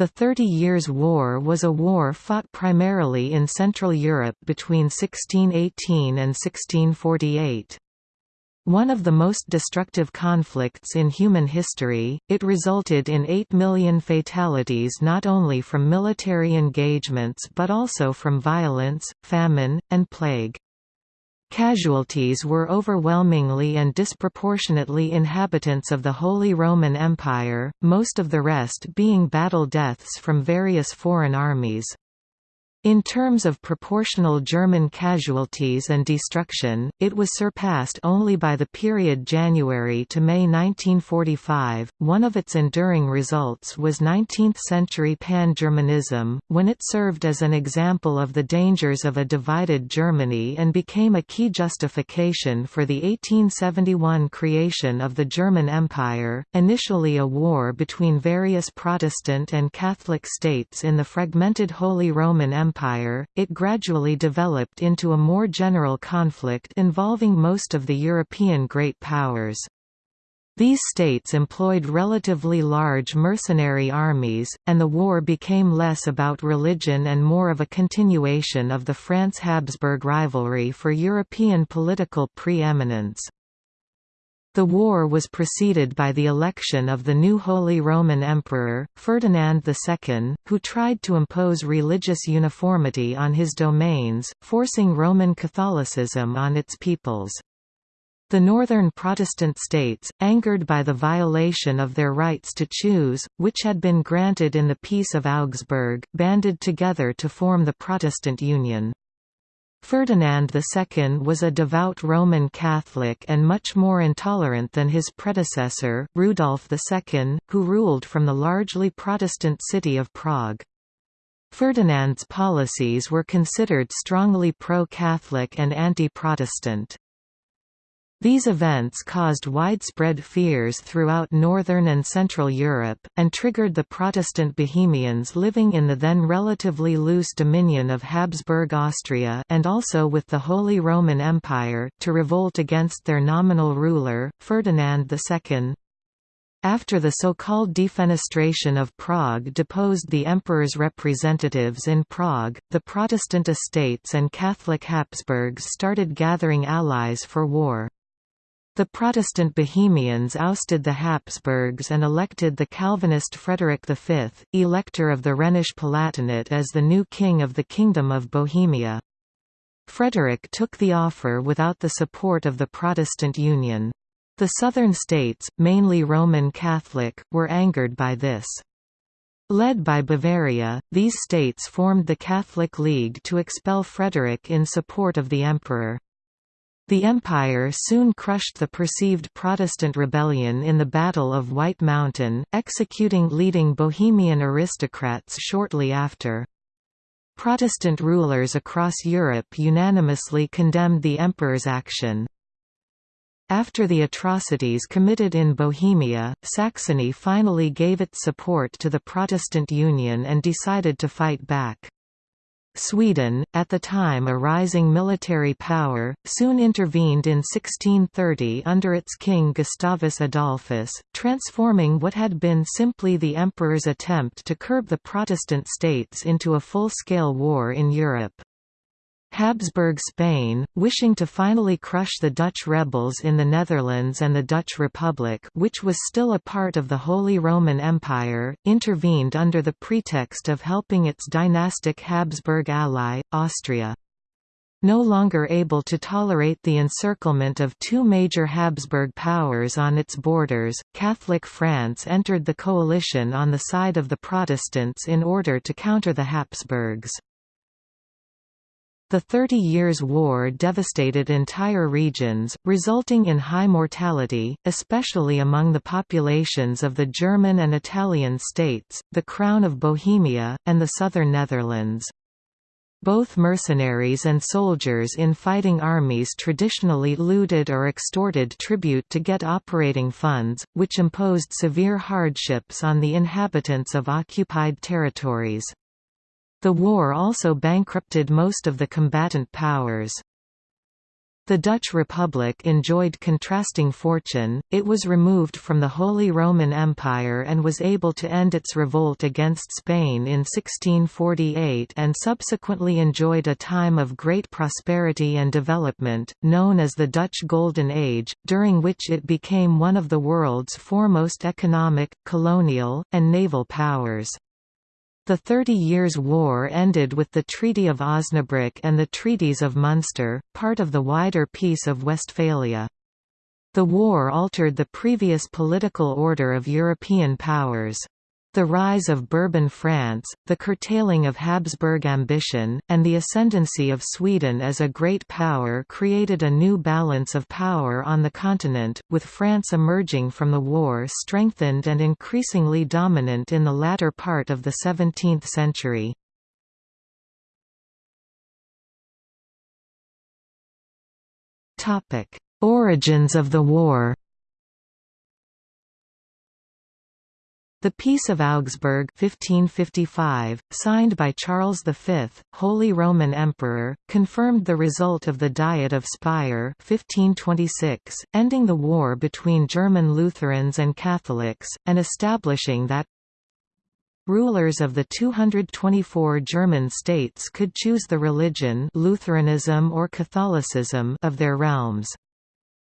The Thirty Years' War was a war fought primarily in Central Europe between 1618 and 1648. One of the most destructive conflicts in human history, it resulted in 8 million fatalities not only from military engagements but also from violence, famine, and plague. Casualties were overwhelmingly and disproportionately inhabitants of the Holy Roman Empire, most of the rest being battle deaths from various foreign armies. In terms of proportional German casualties and destruction, it was surpassed only by the period January to May 1945. One of its enduring results was 19th century pan Germanism, when it served as an example of the dangers of a divided Germany and became a key justification for the 1871 creation of the German Empire, initially a war between various Protestant and Catholic states in the fragmented Holy Roman Empire Empire, it gradually developed into a more general conflict involving most of the European great powers. These states employed relatively large mercenary armies, and the war became less about religion and more of a continuation of the France-Habsburg rivalry for European political preeminence. The war was preceded by the election of the new Holy Roman Emperor, Ferdinand II, who tried to impose religious uniformity on his domains, forcing Roman Catholicism on its peoples. The northern Protestant states, angered by the violation of their rights to choose, which had been granted in the Peace of Augsburg, banded together to form the Protestant Union. Ferdinand II was a devout Roman Catholic and much more intolerant than his predecessor, Rudolf II, who ruled from the largely Protestant city of Prague. Ferdinand's policies were considered strongly pro-Catholic and anti-Protestant. These events caused widespread fears throughout northern and central Europe, and triggered the Protestant Bohemians living in the then relatively loose dominion of Habsburg Austria and also with the Holy Roman Empire, to revolt against their nominal ruler, Ferdinand II. After the so-called defenestration of Prague deposed the emperor's representatives in Prague, the Protestant estates and Catholic Habsburgs started gathering allies for war. The Protestant Bohemians ousted the Habsburgs and elected the Calvinist Frederick V, elector of the Rhenish Palatinate as the new king of the Kingdom of Bohemia. Frederick took the offer without the support of the Protestant Union. The southern states, mainly Roman Catholic, were angered by this. Led by Bavaria, these states formed the Catholic League to expel Frederick in support of the emperor. The Empire soon crushed the perceived Protestant rebellion in the Battle of White Mountain, executing leading Bohemian aristocrats shortly after. Protestant rulers across Europe unanimously condemned the emperor's action. After the atrocities committed in Bohemia, Saxony finally gave its support to the Protestant Union and decided to fight back. Sweden, at the time a rising military power, soon intervened in 1630 under its king Gustavus Adolphus, transforming what had been simply the emperor's attempt to curb the Protestant states into a full-scale war in Europe. Habsburg Spain, wishing to finally crush the Dutch rebels in the Netherlands and the Dutch Republic which was still a part of the Holy Roman Empire, intervened under the pretext of helping its dynastic Habsburg ally, Austria. No longer able to tolerate the encirclement of two major Habsburg powers on its borders, Catholic France entered the coalition on the side of the Protestants in order to counter the Habsburgs. The Thirty Years' War devastated entire regions, resulting in high mortality, especially among the populations of the German and Italian states, the Crown of Bohemia, and the southern Netherlands. Both mercenaries and soldiers in fighting armies traditionally looted or extorted tribute to get operating funds, which imposed severe hardships on the inhabitants of occupied territories. The war also bankrupted most of the combatant powers. The Dutch Republic enjoyed contrasting fortune, it was removed from the Holy Roman Empire and was able to end its revolt against Spain in 1648 and subsequently enjoyed a time of great prosperity and development, known as the Dutch Golden Age, during which it became one of the world's foremost economic, colonial, and naval powers. The Thirty Years' War ended with the Treaty of Osnabrück and the Treaties of Munster, part of the wider Peace of Westphalia. The war altered the previous political order of European powers. The rise of Bourbon France, the curtailing of Habsburg ambition, and the ascendancy of Sweden as a great power created a new balance of power on the continent, with France emerging from the war strengthened and increasingly dominant in the latter part of the 17th century. Origins of the war The Peace of Augsburg 1555, signed by Charles V, Holy Roman Emperor, confirmed the result of the Diet of Speyer 1526, ending the war between German Lutherans and Catholics, and establishing that Rulers of the 224 German states could choose the religion Lutheranism or Catholicism of their realms.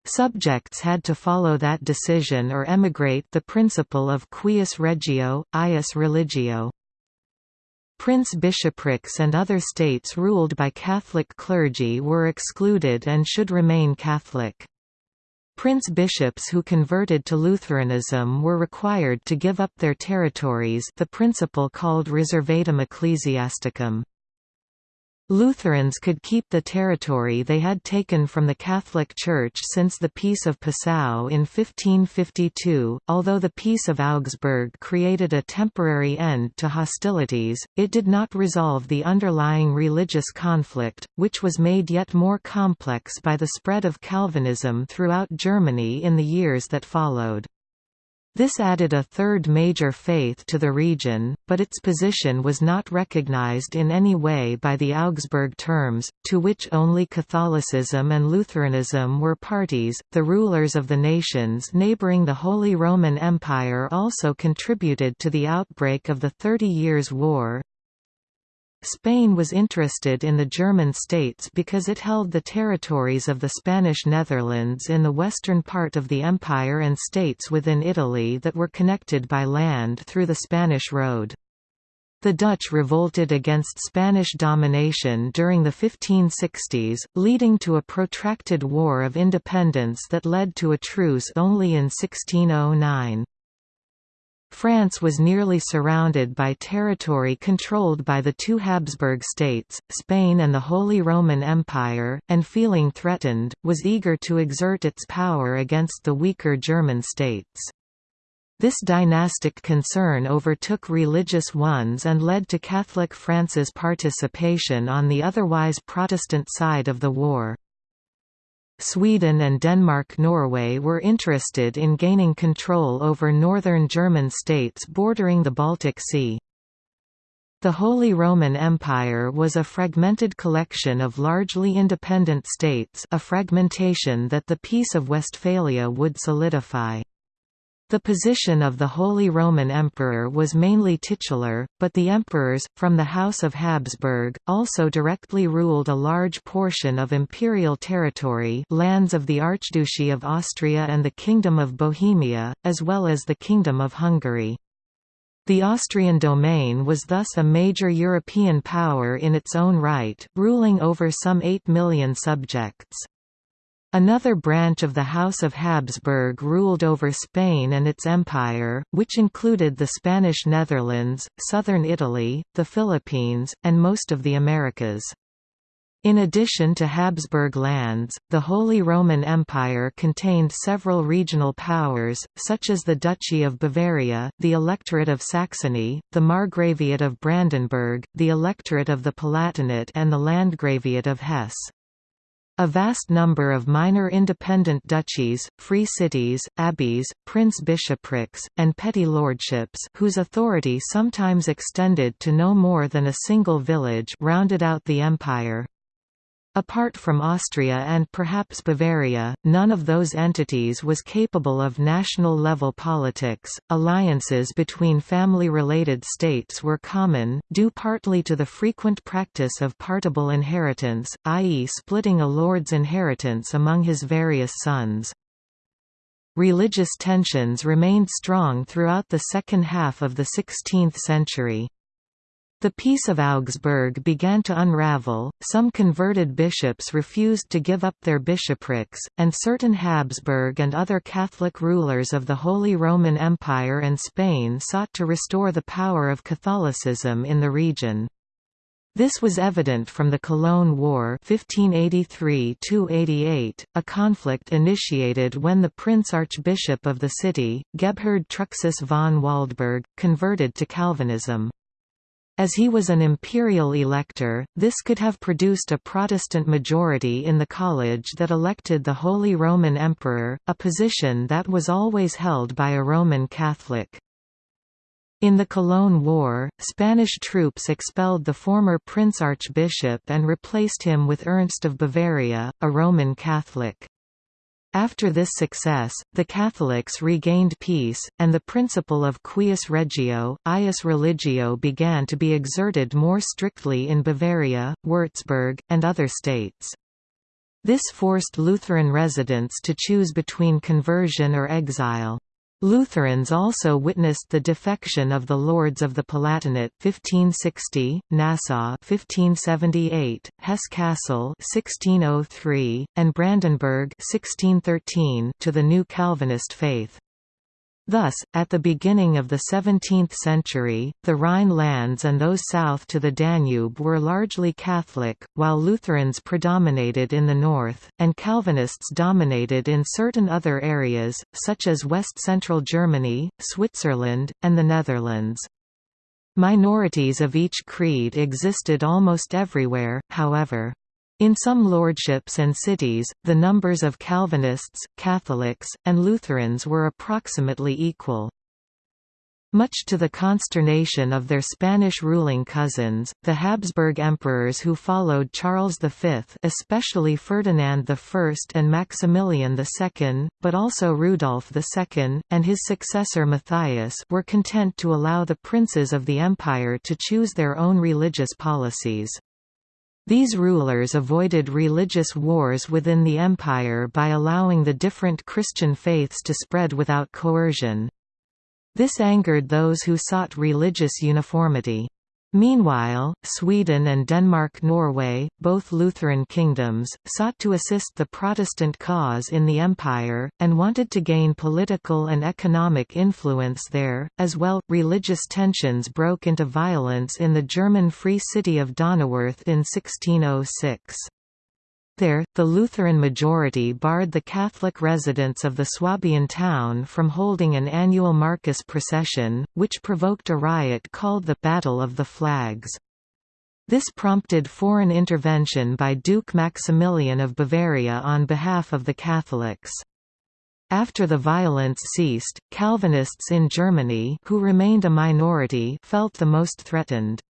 Subjects had to follow that decision or emigrate the principle of cuius regio, eius religio. Prince-bishoprics and other states ruled by Catholic clergy were excluded and should remain Catholic. Prince-bishops who converted to Lutheranism were required to give up their territories the principle called reservatum ecclesiasticum. Lutherans could keep the territory they had taken from the Catholic Church since the Peace of Passau in 1552. Although the Peace of Augsburg created a temporary end to hostilities, it did not resolve the underlying religious conflict, which was made yet more complex by the spread of Calvinism throughout Germany in the years that followed. This added a third major faith to the region, but its position was not recognized in any way by the Augsburg terms, to which only Catholicism and Lutheranism were parties. The rulers of the nations neighboring the Holy Roman Empire also contributed to the outbreak of the Thirty Years' War, Spain was interested in the German states because it held the territories of the Spanish Netherlands in the western part of the empire and states within Italy that were connected by land through the Spanish Road. The Dutch revolted against Spanish domination during the 1560s, leading to a protracted war of independence that led to a truce only in 1609. France was nearly surrounded by territory controlled by the two Habsburg states, Spain and the Holy Roman Empire, and feeling threatened, was eager to exert its power against the weaker German states. This dynastic concern overtook religious ones and led to Catholic France's participation on the otherwise Protestant side of the war. Sweden and Denmark-Norway were interested in gaining control over northern German states bordering the Baltic Sea. The Holy Roman Empire was a fragmented collection of largely independent states a fragmentation that the Peace of Westphalia would solidify. The position of the Holy Roman Emperor was mainly titular, but the emperors, from the House of Habsburg, also directly ruled a large portion of imperial territory lands of the Archduchy of Austria and the Kingdom of Bohemia, as well as the Kingdom of Hungary. The Austrian domain was thus a major European power in its own right, ruling over some 8 million subjects. Another branch of the House of Habsburg ruled over Spain and its empire, which included the Spanish Netherlands, southern Italy, the Philippines, and most of the Americas. In addition to Habsburg lands, the Holy Roman Empire contained several regional powers, such as the Duchy of Bavaria, the Electorate of Saxony, the Margraviate of Brandenburg, the Electorate of the Palatinate and the Landgraviate of Hesse. A vast number of minor independent duchies, free cities, abbeys, prince-bishoprics, and petty lordships whose authority sometimes extended to no more than a single village rounded out the empire. Apart from Austria and perhaps Bavaria, none of those entities was capable of national-level politics. Alliances between family-related states were common, due partly to the frequent practice of partible inheritance, i.e. splitting a lord's inheritance among his various sons. Religious tensions remained strong throughout the second half of the 16th century. The Peace of Augsburg began to unravel, some converted bishops refused to give up their bishoprics, and certain Habsburg and other Catholic rulers of the Holy Roman Empire and Spain sought to restore the power of Catholicism in the region. This was evident from the Cologne War 1583–88, a conflict initiated when the Prince-Archbishop of the city, Gebhard Truchsess von Waldburg, converted to Calvinism. As he was an imperial elector, this could have produced a Protestant majority in the college that elected the Holy Roman Emperor, a position that was always held by a Roman Catholic. In the Cologne War, Spanish troops expelled the former prince-archbishop and replaced him with Ernst of Bavaria, a Roman Catholic. After this success, the Catholics regained peace, and the principle of cuius regio, eius religio began to be exerted more strictly in Bavaria, Würzburg, and other states. This forced Lutheran residents to choose between conversion or exile. Lutherans also witnessed the defection of the Lords of the Palatinate 1560, Nassau 1578, Hesse-Kassel 1603, and Brandenburg 1613 to the new Calvinist faith. Thus, at the beginning of the 17th century, the Rhine lands and those south to the Danube were largely Catholic, while Lutherans predominated in the north, and Calvinists dominated in certain other areas, such as west-central Germany, Switzerland, and the Netherlands. Minorities of each creed existed almost everywhere, however. In some lordships and cities, the numbers of Calvinists, Catholics, and Lutherans were approximately equal. Much to the consternation of their Spanish ruling cousins, the Habsburg emperors who followed Charles V especially Ferdinand I and Maximilian II, but also Rudolf II, and his successor Matthias were content to allow the princes of the empire to choose their own religious policies. These rulers avoided religious wars within the empire by allowing the different Christian faiths to spread without coercion. This angered those who sought religious uniformity. Meanwhile, Sweden and Denmark-Norway, both Lutheran kingdoms, sought to assist the Protestant cause in the empire, and wanted to gain political and economic influence there, as well. Religious tensions broke into violence in the German Free City of Donauwörth in 1606. There, the Lutheran majority barred the Catholic residents of the Swabian town from holding an annual Markus procession, which provoked a riot called the Battle of the Flags. This prompted foreign intervention by Duke Maximilian of Bavaria on behalf of the Catholics. After the violence ceased, Calvinists in Germany who remained a minority felt the most threatened.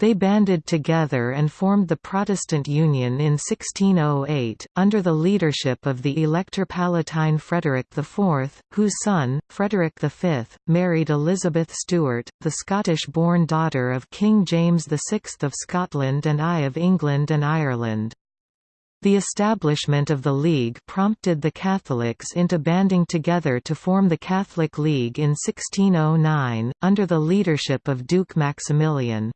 They banded together and formed the Protestant Union in 1608, under the leadership of the Elector Palatine Frederick IV, whose son, Frederick V, married Elizabeth Stuart, the Scottish-born daughter of King James VI of Scotland and I of England and Ireland. The establishment of the League prompted the Catholics into banding together to form the Catholic League in 1609, under the leadership of Duke Maximilian.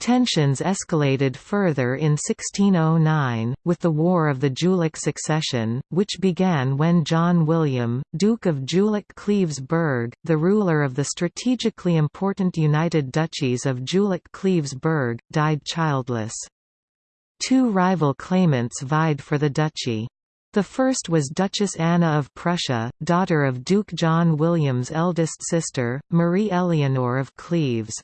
Tensions escalated further in 1609, with the War of the Jülich Succession, which began when John William, Duke of Jülich-Cleves-Burg, the ruler of the strategically important United Duchies of Jülich-Cleves-Burg, died childless. Two rival claimants vied for the duchy. The first was Duchess Anna of Prussia, daughter of Duke John William's eldest sister, Marie Eleanor of Cleves.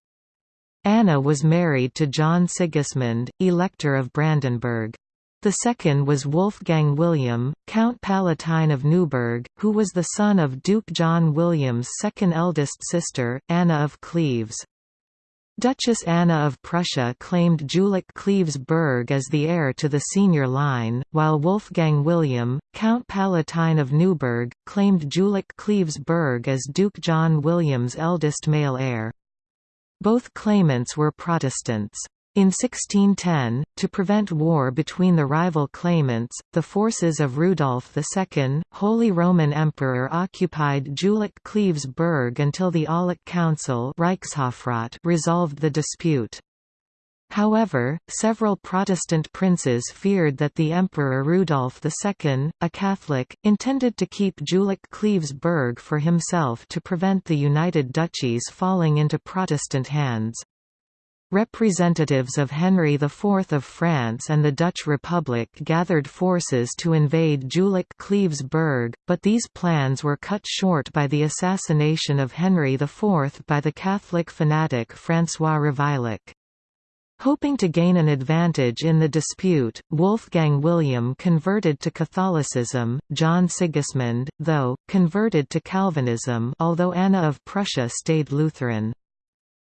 Anna was married to John Sigismund, Elector of Brandenburg. The second was Wolfgang William, Count Palatine of Neuburg, who was the son of Duke John William's second eldest sister, Anna of Cleves. Duchess Anna of Prussia claimed Jülich-Cleves Burg as the heir to the senior line, while Wolfgang William, Count Palatine of Neuburg, claimed Jülich-Cleves Burg as Duke John William's eldest male heir. Both claimants were Protestants. In 1610, to prevent war between the rival claimants, the forces of Rudolf II, Holy Roman Emperor occupied Jülich-Cleves Burg until the Aulic Council resolved the dispute. However, several Protestant princes feared that the Emperor Rudolf II, a Catholic, intended to keep Jülich-Cleves Burg for himself to prevent the United Duchies falling into Protestant hands. Representatives of Henry IV of France and the Dutch Republic gathered forces to invade Jülich-Cleves Burg, but these plans were cut short by the assassination of Henry IV by the Catholic fanatic François Ravaillac. Hoping to gain an advantage in the dispute, Wolfgang William converted to Catholicism, John Sigismund, though, converted to Calvinism although Anna of Prussia stayed Lutheran.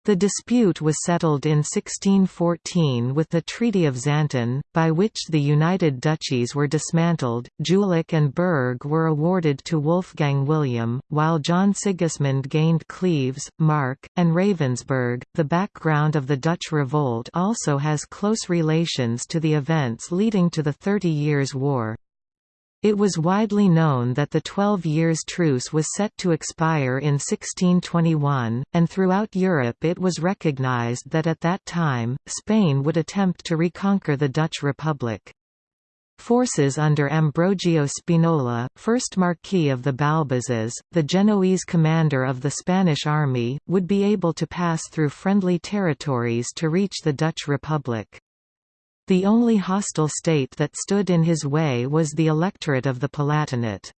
The dispute was settled in 1614 with the Treaty of Xanten, by which the United Duchies were dismantled. Jülich and Berg were awarded to Wolfgang William, while John Sigismund gained Cleves, Mark, and Ravensberg. The background of the Dutch Revolt also has close relations to the events leading to the Thirty Years' War. It was widely known that the Twelve Years' Truce was set to expire in 1621, and throughout Europe it was recognized that at that time, Spain would attempt to reconquer the Dutch Republic. Forces under Ambrogio Spinola, first Marquis of the Balbazes, the Genoese commander of the Spanish army, would be able to pass through friendly territories to reach the Dutch Republic. The only hostile state that stood in his way was the electorate of the Palatinate.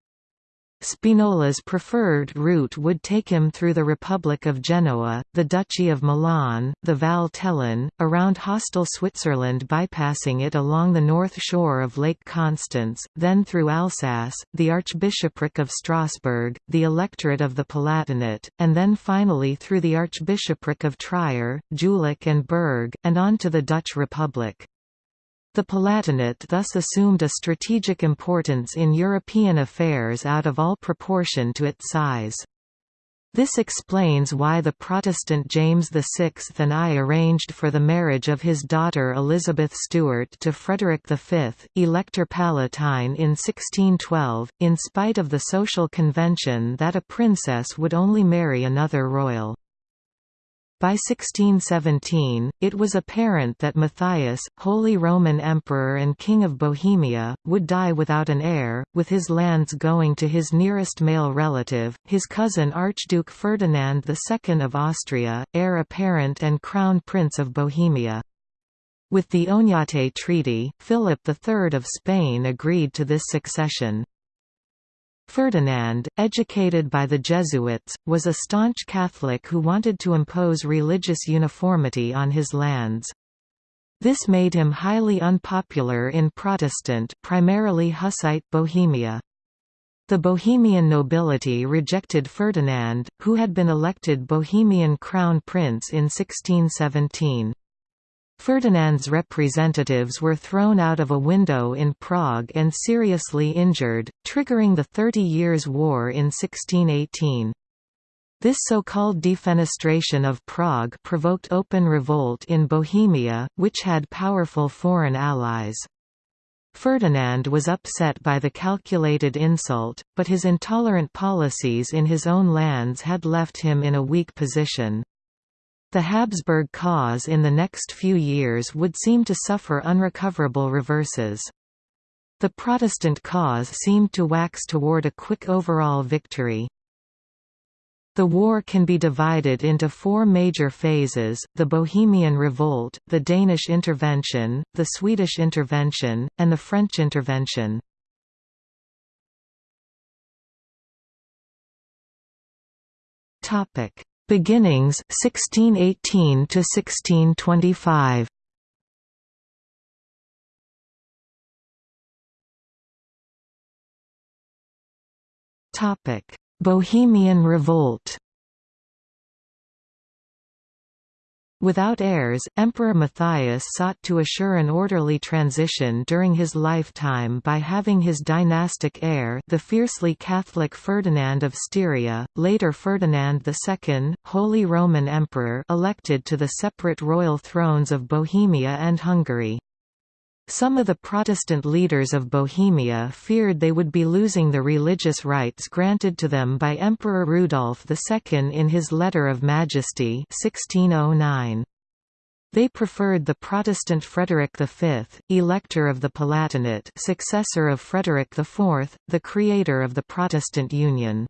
Spinola's preferred route would take him through the Republic of Genoa, the Duchy of Milan, the Val around hostile Switzerland bypassing it along the north shore of Lake Constance, then through Alsace, the Archbishopric of Strasbourg, the electorate of the Palatinate, and then finally through the Archbishopric of Trier, Jülich and Berg, and on to the Dutch Republic. The Palatinate thus assumed a strategic importance in European affairs out of all proportion to its size. This explains why the Protestant James VI and I arranged for the marriage of his daughter Elizabeth Stuart to Frederick V, Elector Palatine in 1612, in spite of the social convention that a princess would only marry another royal. By 1617, it was apparent that Matthias, Holy Roman Emperor and King of Bohemia, would die without an heir, with his lands going to his nearest male relative, his cousin Archduke Ferdinand II of Austria, heir apparent and crown prince of Bohemia. With the Oñate Treaty, Philip III of Spain agreed to this succession. Ferdinand, educated by the Jesuits, was a staunch Catholic who wanted to impose religious uniformity on his lands. This made him highly unpopular in Protestant primarily Hussite Bohemia. The Bohemian nobility rejected Ferdinand, who had been elected Bohemian crown prince in 1617. Ferdinand's representatives were thrown out of a window in Prague and seriously injured, triggering the Thirty Years' War in 1618. This so-called defenestration of Prague provoked open revolt in Bohemia, which had powerful foreign allies. Ferdinand was upset by the calculated insult, but his intolerant policies in his own lands had left him in a weak position. The Habsburg cause in the next few years would seem to suffer unrecoverable reverses. The Protestant cause seemed to wax toward a quick overall victory. The war can be divided into four major phases, the Bohemian Revolt, the Danish intervention, the Swedish intervention, and the French intervention. Beginnings 1618 to 1625 Topic. Bohemian Revolt Without heirs, Emperor Matthias sought to assure an orderly transition during his lifetime by having his dynastic heir the fiercely Catholic Ferdinand of Styria, later Ferdinand II, Holy Roman Emperor elected to the separate royal thrones of Bohemia and Hungary. Some of the Protestant leaders of Bohemia feared they would be losing the religious rights granted to them by Emperor Rudolf II in his Letter of Majesty 1609. They preferred the Protestant Frederick V, Elector of the Palatinate successor of Frederick IV, the creator of the Protestant Union.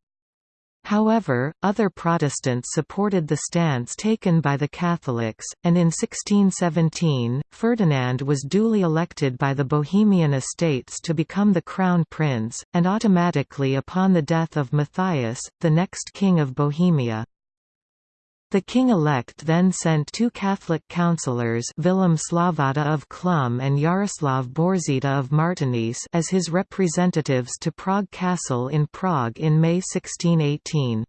However, other Protestants supported the stance taken by the Catholics, and in 1617, Ferdinand was duly elected by the Bohemian estates to become the crown prince, and automatically upon the death of Matthias, the next king of Bohemia. The king-elect then sent two Catholic councillors Vilém Slavata of Chlum and Jaroslav Bořita of Martinice as his representatives to Prague Castle in Prague in May 1618.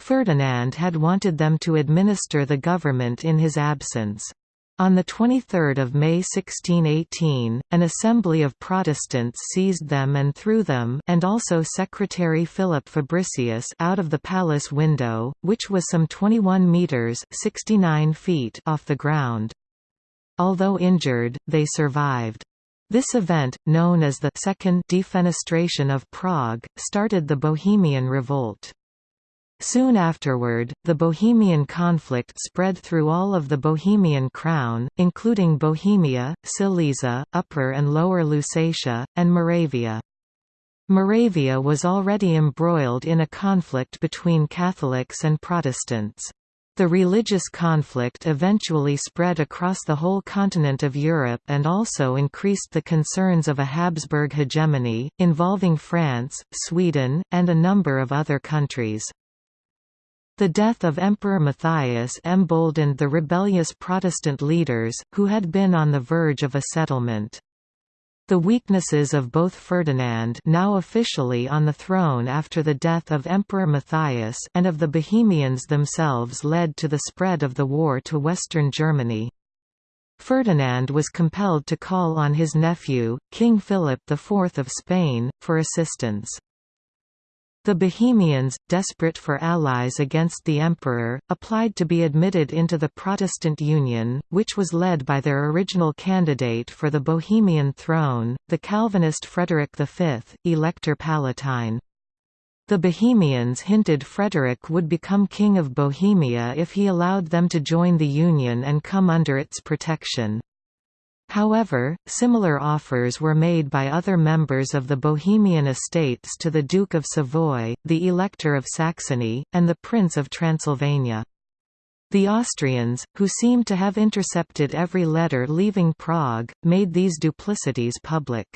Ferdinand had wanted them to administer the government in his absence. On 23 May 1618, an assembly of Protestants seized them and threw them and also Secretary Philip Fabricius out of the palace window, which was some 21 metres 69 feet off the ground. Although injured, they survived. This event, known as the Second Defenestration of Prague, started the Bohemian Revolt. Soon afterward, the Bohemian conflict spread through all of the Bohemian crown, including Bohemia, Silesia, Upper and Lower Lusatia, and Moravia. Moravia was already embroiled in a conflict between Catholics and Protestants. The religious conflict eventually spread across the whole continent of Europe and also increased the concerns of a Habsburg hegemony, involving France, Sweden, and a number of other countries. The death of Emperor Matthias emboldened the rebellious Protestant leaders, who had been on the verge of a settlement. The weaknesses of both Ferdinand now officially on the throne after the death of Emperor Matthias and of the Bohemians themselves led to the spread of the war to western Germany. Ferdinand was compelled to call on his nephew, King Philip IV of Spain, for assistance. The Bohemians, desperate for allies against the emperor, applied to be admitted into the Protestant Union, which was led by their original candidate for the Bohemian throne, the Calvinist Frederick V, Elector Palatine. The Bohemians hinted Frederick would become King of Bohemia if he allowed them to join the Union and come under its protection. However, similar offers were made by other members of the Bohemian estates to the Duke of Savoy, the Elector of Saxony, and the Prince of Transylvania. The Austrians, who seemed to have intercepted every letter leaving Prague, made these duplicities public.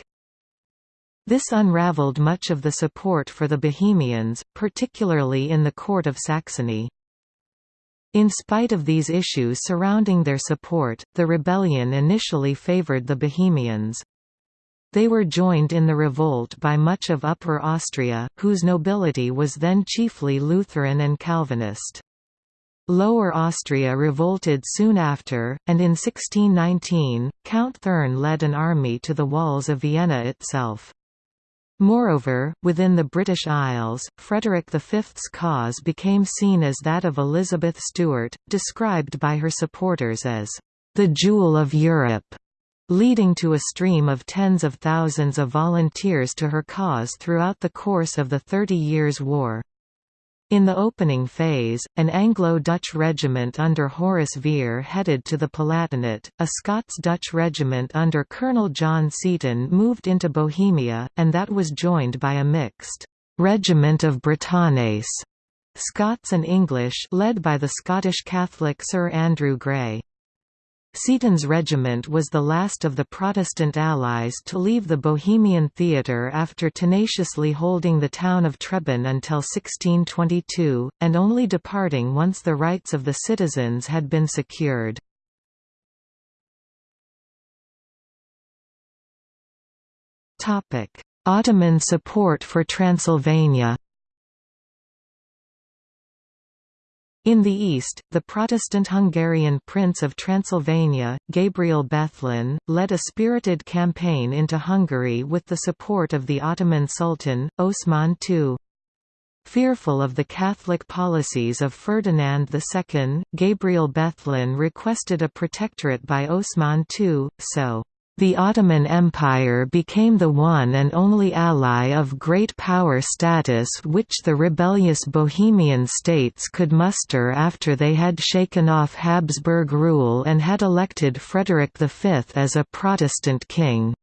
This unraveled much of the support for the Bohemians, particularly in the court of Saxony. In spite of these issues surrounding their support, the rebellion initially favored the Bohemians. They were joined in the revolt by much of Upper Austria, whose nobility was then chiefly Lutheran and Calvinist. Lower Austria revolted soon after, and in 1619, Count Thurn led an army to the walls of Vienna itself. Moreover, within the British Isles, Frederick V's cause became seen as that of Elizabeth Stuart, described by her supporters as the jewel of Europe, leading to a stream of tens of thousands of volunteers to her cause throughout the course of the Thirty Years' War. In the opening phase, an Anglo-Dutch regiment under Horace Vere headed to the Palatinate, a Scots-Dutch regiment under Colonel John Seaton moved into Bohemia, and that was joined by a mixed «regiment of Britannes» Scots and English led by the Scottish Catholic Sir Andrew Grey. Seaton's regiment was the last of the Protestant allies to leave the Bohemian theatre after tenaciously holding the town of Trebon until 1622, and only departing once the rights of the citizens had been secured. Ottoman support for Transylvania In the east, the Protestant Hungarian Prince of Transylvania, Gabriel Bethlen, led a spirited campaign into Hungary with the support of the Ottoman Sultan, Osman II. Fearful of the Catholic policies of Ferdinand II, Gabriel Bethlen requested a protectorate by Osman II, so the Ottoman Empire became the one and only ally of great power status which the rebellious Bohemian states could muster after they had shaken off Habsburg rule and had elected Frederick V as a Protestant king.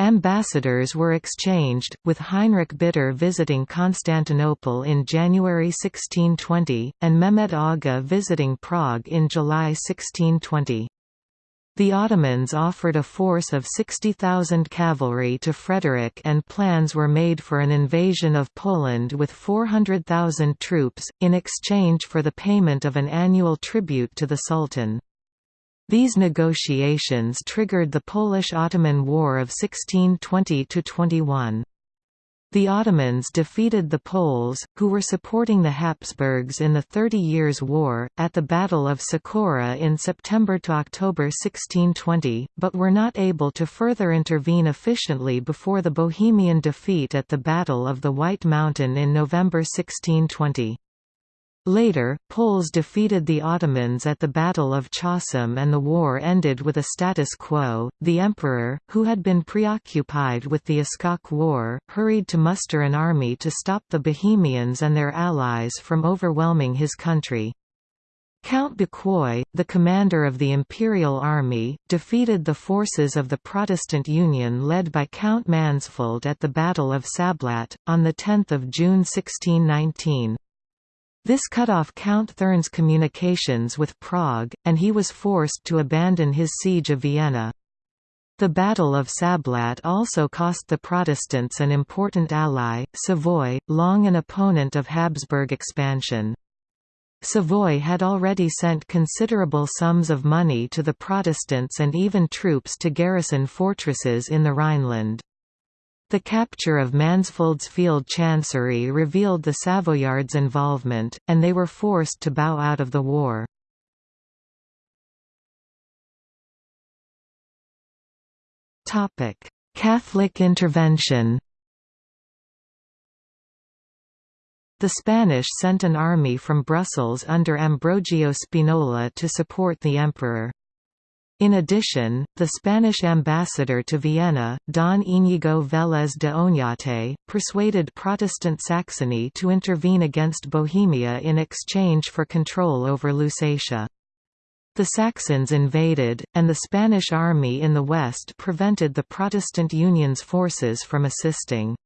Ambassadors were exchanged, with Heinrich Bitter visiting Constantinople in January 1620, and Mehmet Aga visiting Prague in July 1620. The Ottomans offered a force of 60,000 cavalry to Frederick and plans were made for an invasion of Poland with 400,000 troops, in exchange for the payment of an annual tribute to the Sultan. These negotiations triggered the Polish–Ottoman War of 1620–21. The Ottomans defeated the Poles, who were supporting the Habsburgs in the Thirty Years' War, at the Battle of Cecora in September–October 1620, but were not able to further intervene efficiently before the Bohemian defeat at the Battle of the White Mountain in November 1620. Later, Poles defeated the Ottomans at the Battle of Chocim and the war ended with a status quo. The emperor, who had been preoccupied with the Uskok War, hurried to muster an army to stop the Bohemians and their allies from overwhelming his country. Count Bucquoy, the commander of the Imperial Army, defeated the forces of the Protestant Union led by Count Mansfeld at the Battle of Sablat, on 10 June 1619. This cut off Count Thurn's communications with Prague, and he was forced to abandon his siege of Vienna. The Battle of Sablat also cost the Protestants an important ally, Savoy, long an opponent of Habsburg expansion. Savoy had already sent considerable sums of money to the Protestants and even troops to garrison fortresses in the Rhineland. The capture of Mansfeld's field chancery revealed the Savoyards' involvement, and they were forced to bow out of the war. Catholic intervention The Spanish sent an army from Brussels under Ambrogio Spinola to support the emperor. In addition, the Spanish ambassador to Vienna, Don Íñigo Vélez de Oñate, persuaded Protestant Saxony to intervene against Bohemia in exchange for control over Lusatia. The Saxons invaded, and the Spanish army in the west prevented the Protestant Union's forces from assisting.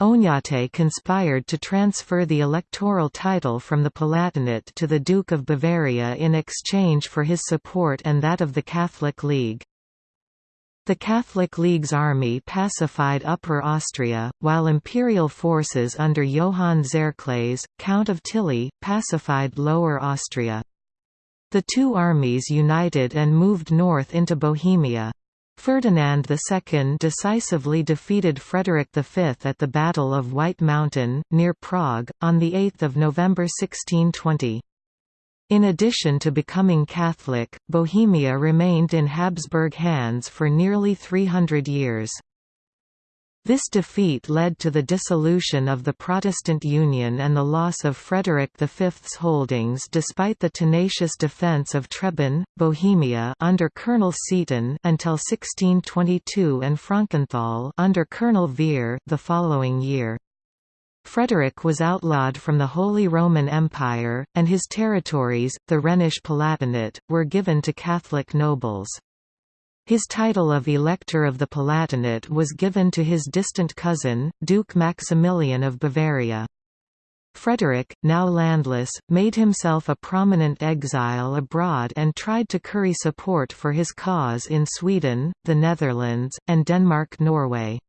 Oñate conspired to transfer the electoral title from the Palatinate to the Duke of Bavaria in exchange for his support and that of the Catholic League. The Catholic League's army pacified Upper Austria, while imperial forces under Johann Tserclaes, Count of Tilly, pacified Lower Austria. The two armies united and moved north into Bohemia. Ferdinand II decisively defeated Frederick V at the Battle of White Mountain, near Prague, on 8 November 1620. In addition to becoming Catholic, Bohemia remained in Habsburg hands for nearly 300 years. This defeat led to the dissolution of the Protestant Union and the loss of Frederick V's holdings despite the tenacious defence of Trebon, Bohemia under Colonel Seaton until 1622 and Frankenthal under Colonel Vere the following year. Frederick was outlawed from the Holy Roman Empire, and his territories, the Rhenish Palatinate, were given to Catholic nobles. His title of Elector of the Palatinate was given to his distant cousin, Duke Maximilian of Bavaria. Frederick, now landless, made himself a prominent exile abroad and tried to curry support for his cause in Sweden, the Netherlands, and Denmark-Norway.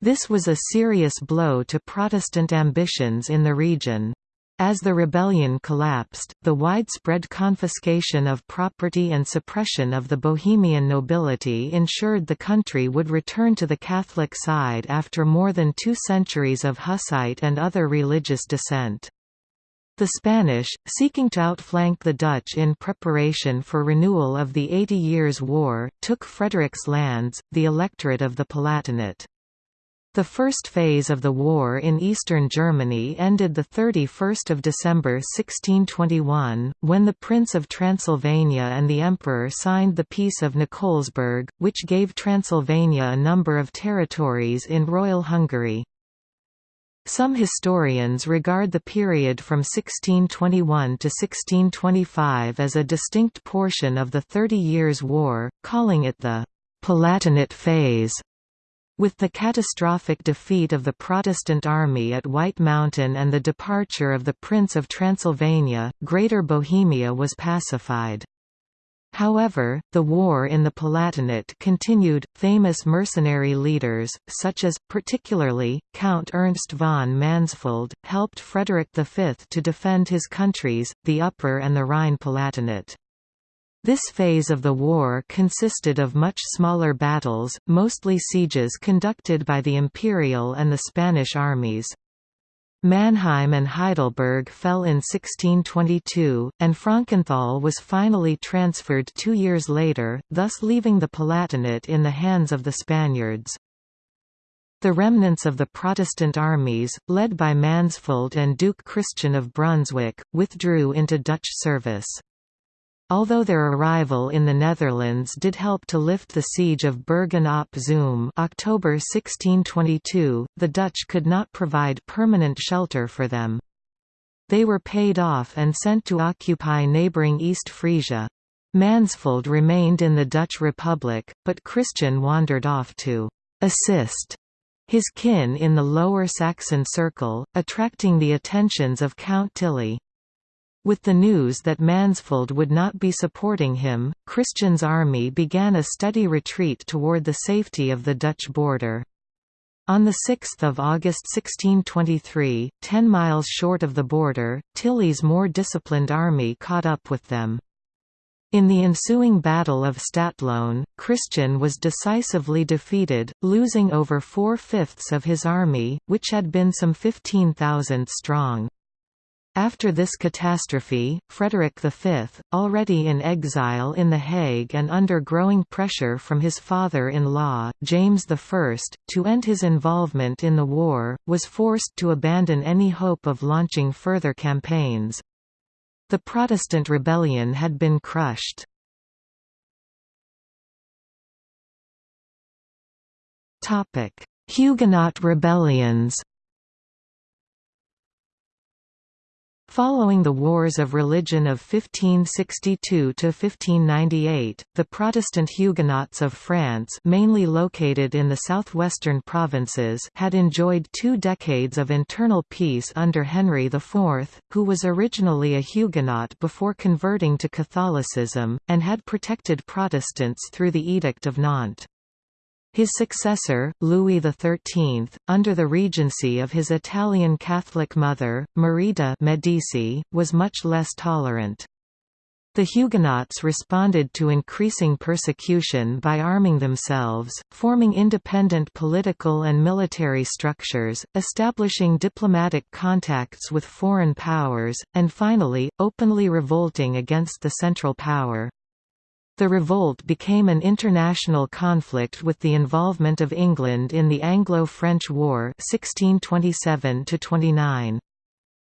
This was a serious blow to Protestant ambitions in the region. As the rebellion collapsed, the widespread confiscation of property and suppression of the Bohemian nobility ensured the country would return to the Catholic side after more than two centuries of Hussite and other religious dissent. The Spanish, seeking to outflank the Dutch in preparation for renewal of the Eighty Years' War, took Frederick's lands, the electorate of the Palatinate. The first phase of the war in eastern Germany ended 31 December 1621, when the Prince of Transylvania and the Emperor signed the Peace of Nikolsburg, which gave Transylvania a number of territories in Royal Hungary. Some historians regard the period from 1621 to 1625 as a distinct portion of the Thirty Years' War, calling it the «Palatinate phase». With the catastrophic defeat of the Protestant army at White Mountain and the departure of the Prince of Transylvania, Greater Bohemia was pacified. However, the war in the Palatinate continued. Famous mercenary leaders, such as, particularly, Count Ernst von Mansfeld, helped Frederick V to defend his countries, the Upper and the Rhine Palatinate. This phase of the war consisted of much smaller battles, mostly sieges conducted by the Imperial and the Spanish armies. Mannheim and Heidelberg fell in 1622, and Frankenthal was finally transferred two years later, thus leaving the Palatinate in the hands of the Spaniards. The remnants of the Protestant armies, led by Mansfeld and Duke Christian of Brunswick, withdrew into Dutch service. Although their arrival in the Netherlands did help to lift the siege of Bergen op Zoom October 1622, the Dutch could not provide permanent shelter for them. They were paid off and sent to occupy neighbouring East Frisia. Mansfeld remained in the Dutch Republic, but Christian wandered off to «assist» his kin in the Lower Saxon Circle, attracting the attentions of Count Tilly. With the news that Mansfeld would not be supporting him, Christian's army began a steady retreat toward the safety of the Dutch border. On 6 August 1623, ten miles short of the border, Tilly's more disciplined army caught up with them. In the ensuing Battle of Stadtlohn, Christian was decisively defeated, losing over four-fifths of his army, which had been some 15,000 strong. After this catastrophe, Frederick V, already in exile in The Hague and under growing pressure from his father-in-law, James I, to end his involvement in the war, was forced to abandon any hope of launching further campaigns. The Protestant rebellion had been crushed. Huguenot rebellions Following the Wars of Religion of 1562–1598, the Protestant Huguenots of France mainly located in the southwestern provinces had enjoyed two decades of internal peace under Henry IV, who was originally a Huguenot before converting to Catholicism, and had protected Protestants through the Edict of Nantes. His successor, Louis XIII, under the regency of his Italian Catholic mother, Marie de' Medici, was much less tolerant. The Huguenots responded to increasing persecution by arming themselves, forming independent political and military structures, establishing diplomatic contacts with foreign powers, and finally, openly revolting against the Central Power. The revolt became an international conflict with the involvement of England in the Anglo-French War 1627 -29.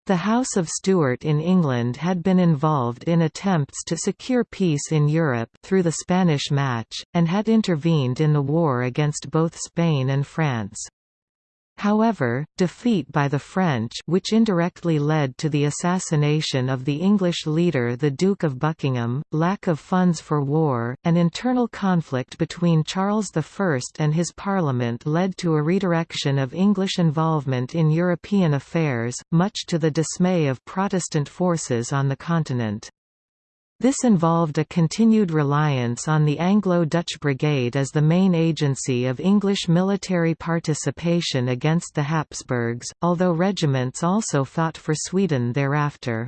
The House of Stuart in England had been involved in attempts to secure peace in Europe through the Spanish Match, and had intervened in the war against both Spain and France. However, defeat by the French which indirectly led to the assassination of the English leader the Duke of Buckingham, lack of funds for war, and internal conflict between Charles I and his parliament led to a redirection of English involvement in European affairs, much to the dismay of Protestant forces on the continent. This involved a continued reliance on the Anglo-Dutch Brigade as the main agency of English military participation against the Habsburgs, although regiments also fought for Sweden thereafter.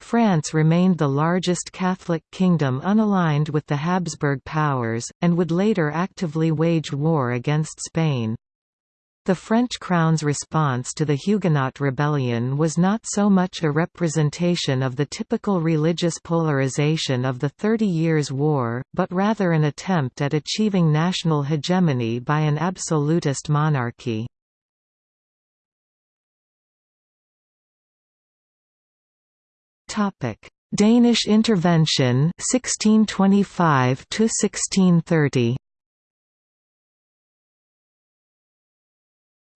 France remained the largest Catholic kingdom unaligned with the Habsburg powers, and would later actively wage war against Spain. The French crown's response to the Huguenot rebellion was not so much a representation of the typical religious polarization of the Thirty Years' War, but rather an attempt at achieving national hegemony by an absolutist monarchy. Danish intervention 1625 to 1630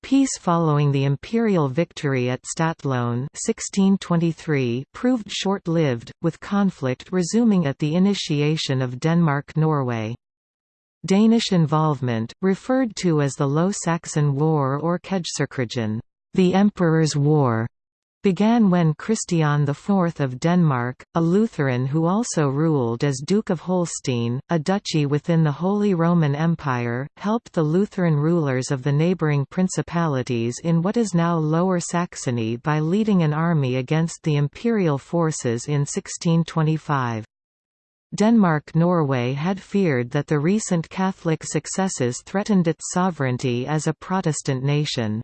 Peace following the imperial victory at Stadtlohn 1623 proved short-lived, with conflict resuming at the initiation of Denmark-Norway. Danish involvement, referred to as the Low Saxon War or Kejserkrigen, the Emperor's War, began when Christian IV of Denmark, a Lutheran who also ruled as Duke of Holstein, a duchy within the Holy Roman Empire, helped the Lutheran rulers of the neighbouring principalities in what is now Lower Saxony by leading an army against the imperial forces in 1625. Denmark-Norway had feared that the recent Catholic successes threatened its sovereignty as a Protestant nation.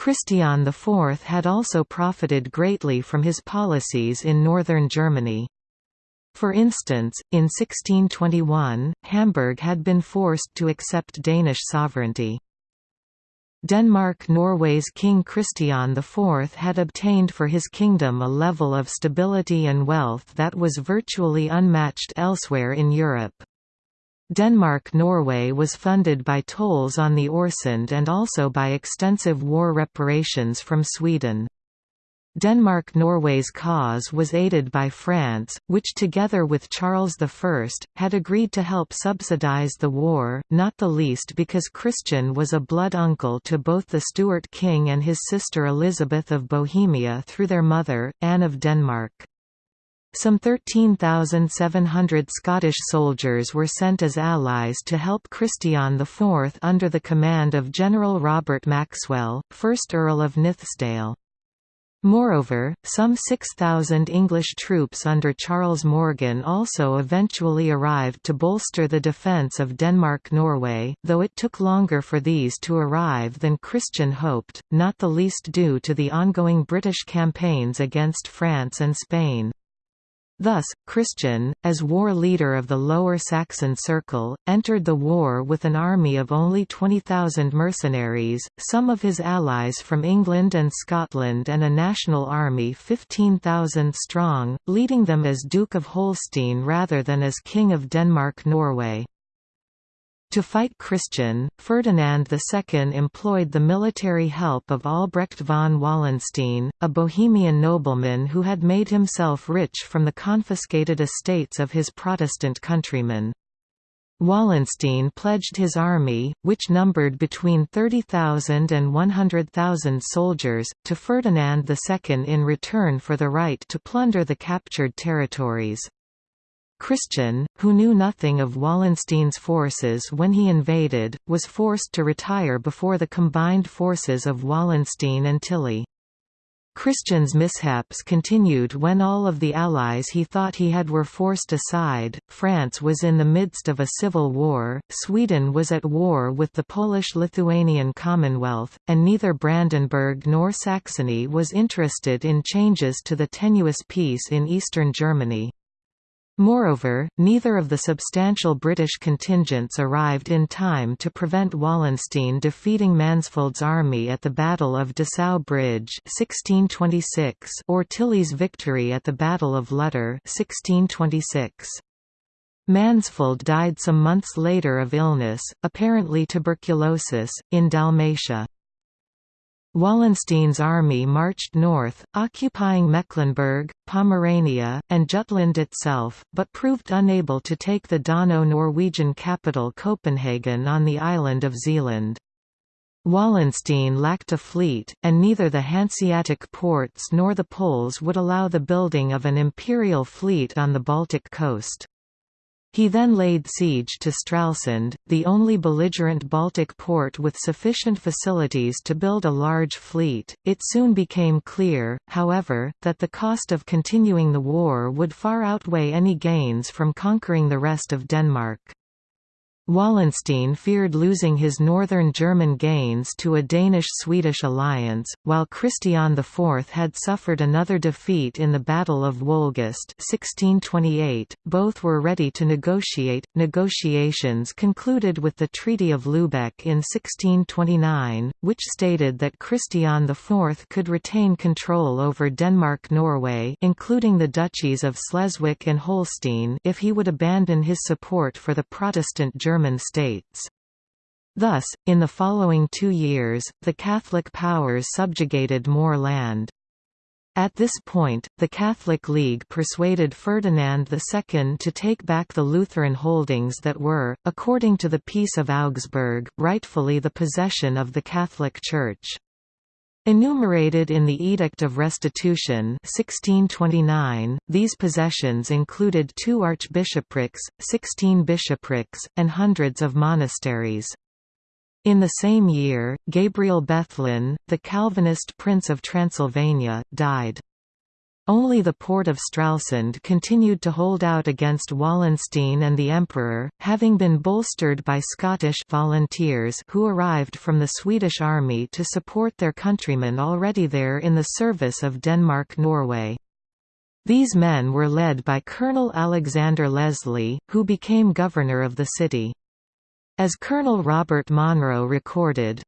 Christian IV had also profited greatly from his policies in northern Germany. For instance, in 1621, Hamburg had been forced to accept Danish sovereignty. Denmark-Norway's King Christian IV had obtained for his kingdom a level of stability and wealth that was virtually unmatched elsewhere in Europe. Denmark-Norway was funded by tolls on the Øresund and also by extensive war reparations from Sweden. Denmark-Norway's cause was aided by France, which together with Charles I, had agreed to help subsidize the war, not the least because Christian was a blood uncle to both the Stuart king and his sister Elizabeth of Bohemia through their mother, Anne of Denmark. Some 13,700 Scottish soldiers were sent as allies to help Christian IV under the command of General Robert Maxwell, 1st Earl of Nithsdale. Moreover, some 6,000 English troops under Charles Morgan also eventually arrived to bolster the defence of Denmark-Norway, though it took longer for these to arrive than Christian hoped, not the least due to the ongoing British campaigns against France and Spain. Thus, Christian, as war leader of the Lower Saxon Circle, entered the war with an army of only 20,000 mercenaries, some of his allies from England and Scotland and a national army 15,000 strong, leading them as Duke of Holstein rather than as King of Denmark-Norway. To fight Christian, Ferdinand II employed the military help of Albrecht von Wallenstein, a Bohemian nobleman who had made himself rich from the confiscated estates of his Protestant countrymen. Wallenstein pledged his army, which numbered between 30,000 and 100,000 soldiers, to Ferdinand II in return for the right to plunder the captured territories. Christian, who knew nothing of Wallenstein's forces when he invaded, was forced to retire before the combined forces of Wallenstein and Tilly. Christian's mishaps continued when all of the allies he thought he had were forced aside, France was in the midst of a civil war, Sweden was at war with the Polish-Lithuanian Commonwealth, and neither Brandenburg nor Saxony was interested in changes to the tenuous peace in eastern Germany. Moreover, neither of the substantial British contingents arrived in time to prevent Wallenstein defeating Mansfeld's army at the Battle of Dessau Bridge 1626 or Tilly's victory at the Battle of Lutter 1626. Mansfeld died some months later of illness, apparently tuberculosis, in Dalmatia. Wallenstein's army marched north, occupying Mecklenburg, Pomerania, and Jutland itself, but proved unable to take the Dano-Norwegian capital Copenhagen on the island of Zealand. Wallenstein lacked a fleet, and neither the Hanseatic ports nor the Poles would allow the building of an imperial fleet on the Baltic coast. He then laid siege to Stralsund, the only belligerent Baltic port with sufficient facilities to build a large fleet. It soon became clear, however, that the cost of continuing the war would far outweigh any gains from conquering the rest of Denmark. Wallenstein feared losing his northern German gains to a Danish-Swedish alliance, while Christian IV had suffered another defeat in the Battle of Wolgast 1628. .Both were ready to negotiate. Negotiations concluded with the Treaty of Lübeck in 1629, which stated that Christian IV could retain control over Denmark-Norway including the duchies of Schleswig and Holstein if he would abandon his support for the Protestant German German states. Thus, in the following two years, the Catholic powers subjugated more land. At this point, the Catholic League persuaded Ferdinand II to take back the Lutheran holdings that were, according to the Peace of Augsburg, rightfully the possession of the Catholic Church. Enumerated in the Edict of Restitution 1629, these possessions included two archbishoprics, sixteen bishoprics, and hundreds of monasteries. In the same year, Gabriel Bethlen, the Calvinist Prince of Transylvania, died. Only the port of Stralsund continued to hold out against Wallenstein and the Emperor, having been bolstered by Scottish volunteers who arrived from the Swedish army to support their countrymen already there in the service of Denmark-Norway. These men were led by Colonel Alexander Leslie, who became governor of the city. As Colonel Robert Monro recorded,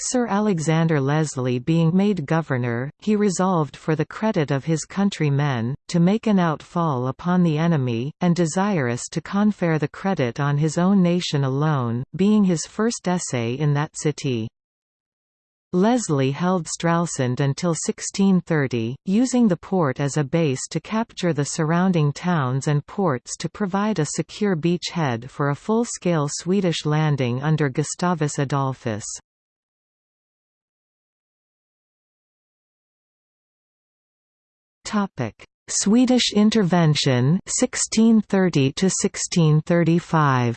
Sir Alexander Leslie being made governor, he resolved for the credit of his countrymen, to make an outfall upon the enemy, and desirous to confer the credit on his own nation alone, being his first essay in that city. Leslie held Stralsund until 1630, using the port as a base to capture the surrounding towns and ports to provide a secure beachhead for a full-scale Swedish landing under Gustavus Adolphus. Topic: Swedish intervention 1630 to 1635.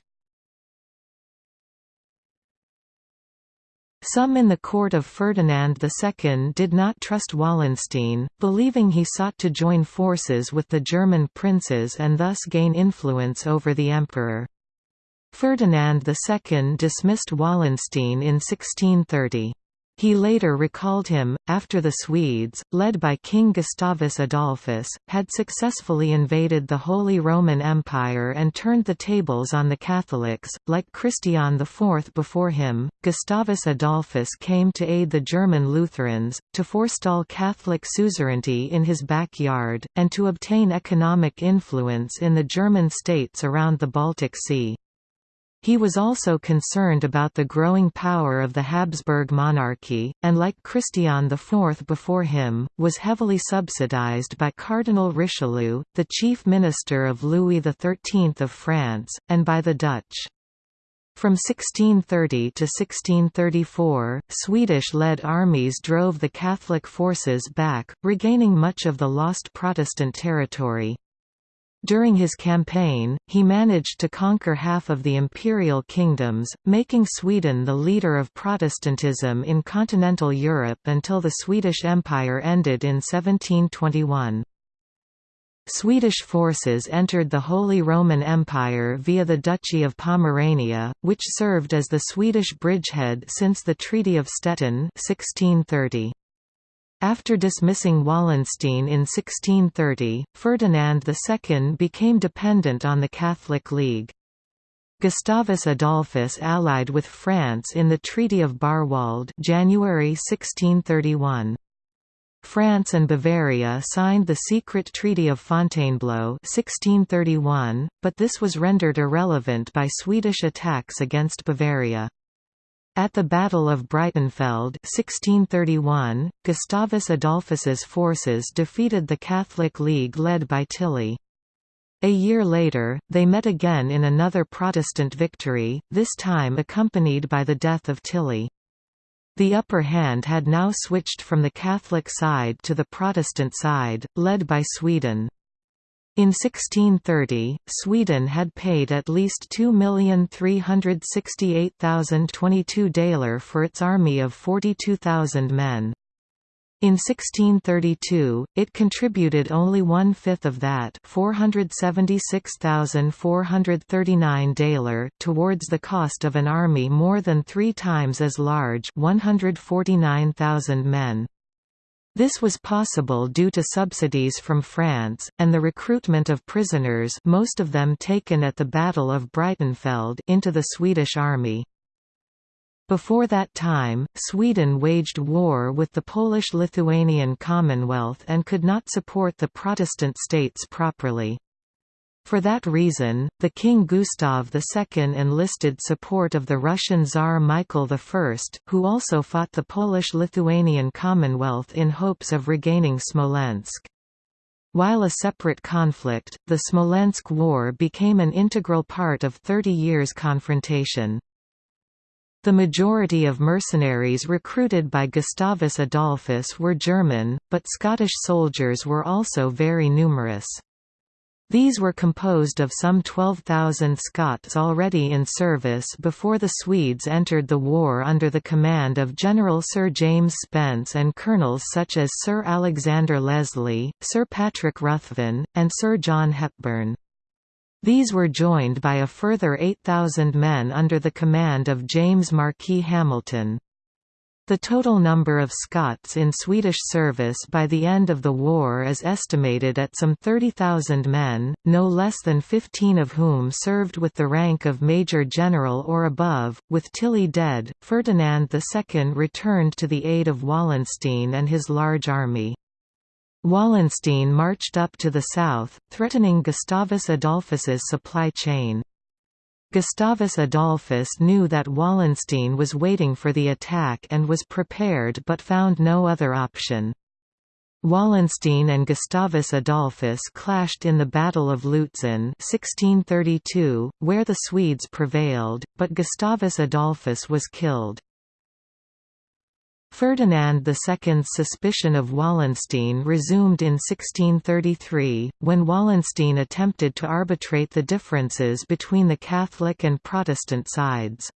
Some in the court of Ferdinand II did not trust Wallenstein, believing he sought to join forces with the German princes and thus gain influence over the emperor. Ferdinand II dismissed Wallenstein in 1630. He later recalled him, after the Swedes, led by King Gustavus Adolphus, had successfully invaded the Holy Roman Empire and turned the tables on the Catholics. Like Christian IV before him, Gustavus Adolphus came to aid the German Lutherans, to forestall Catholic suzerainty in his backyard, and to obtain economic influence in the German states around the Baltic Sea. He was also concerned about the growing power of the Habsburg monarchy, and like Christian IV before him, was heavily subsidized by Cardinal Richelieu, the chief minister of Louis XIII of France, and by the Dutch. From 1630 to 1634, Swedish-led armies drove the Catholic forces back, regaining much of the lost Protestant territory. During his campaign, he managed to conquer half of the imperial kingdoms, making Sweden the leader of Protestantism in continental Europe until the Swedish Empire ended in 1721. Swedish forces entered the Holy Roman Empire via the Duchy of Pomerania, which served as the Swedish bridgehead since the Treaty of Stettin 1630. After dismissing Wallenstein in 1630, Ferdinand II became dependent on the Catholic League. Gustavus Adolphus allied with France in the Treaty of Bärwald January 1631. France and Bavaria signed the secret Treaty of Fontainebleau 1631, but this was rendered irrelevant by Swedish attacks against Bavaria. At the Battle of Breitenfeld 1631, Gustavus Adolphus's forces defeated the Catholic League led by Tilly. A year later, they met again in another Protestant victory, this time accompanied by the death of Tilly. The upper hand had now switched from the Catholic side to the Protestant side, led by Sweden. In 1630, Sweden had paid at least 2,368,022 daler for its army of 42,000 men. In 1632, it contributed only one-fifth of that 476,439 daler towards the cost of an army more than three times as large 149,000 men. This was possible due to subsidies from France, and the recruitment of prisoners most of them taken at the Battle of Breitenfeld into the Swedish army. Before that time, Sweden waged war with the Polish-Lithuanian Commonwealth and could not support the Protestant states properly. For that reason, the King Gustav II enlisted support of the Russian Tsar Michael I, who also fought the Polish-Lithuanian Commonwealth in hopes of regaining Smolensk. While a separate conflict, the Smolensk War became an integral part of Thirty Years' confrontation. The majority of mercenaries recruited by Gustavus Adolphus were German, but Scottish soldiers were also very numerous. These were composed of some 12,000 Scots already in service before the Swedes entered the war under the command of General Sir James Spens and colonels such as Sir Alexander Leslie, Sir Patrick Ruthven, and Sir John Hepburn. These were joined by a further 8,000 men under the command of James Marquis Hamilton. The total number of Scots in Swedish service by the end of the war is estimated at some 30,000 men, no less than 15 of whom served with the rank of Major General or above. With Tilly dead, Ferdinand II returned to the aid of Wallenstein and his large army. Wallenstein marched up to the south, threatening Gustavus Adolphus's supply chain. Gustavus Adolphus knew that Wallenstein was waiting for the attack and was prepared but found no other option. Wallenstein and Gustavus Adolphus clashed in the Battle of Lutzen 1632, where the Swedes prevailed, but Gustavus Adolphus was killed. Ferdinand II's suspicion of Wallenstein resumed in 1633, when Wallenstein attempted to arbitrate the differences between the Catholic and Protestant sides.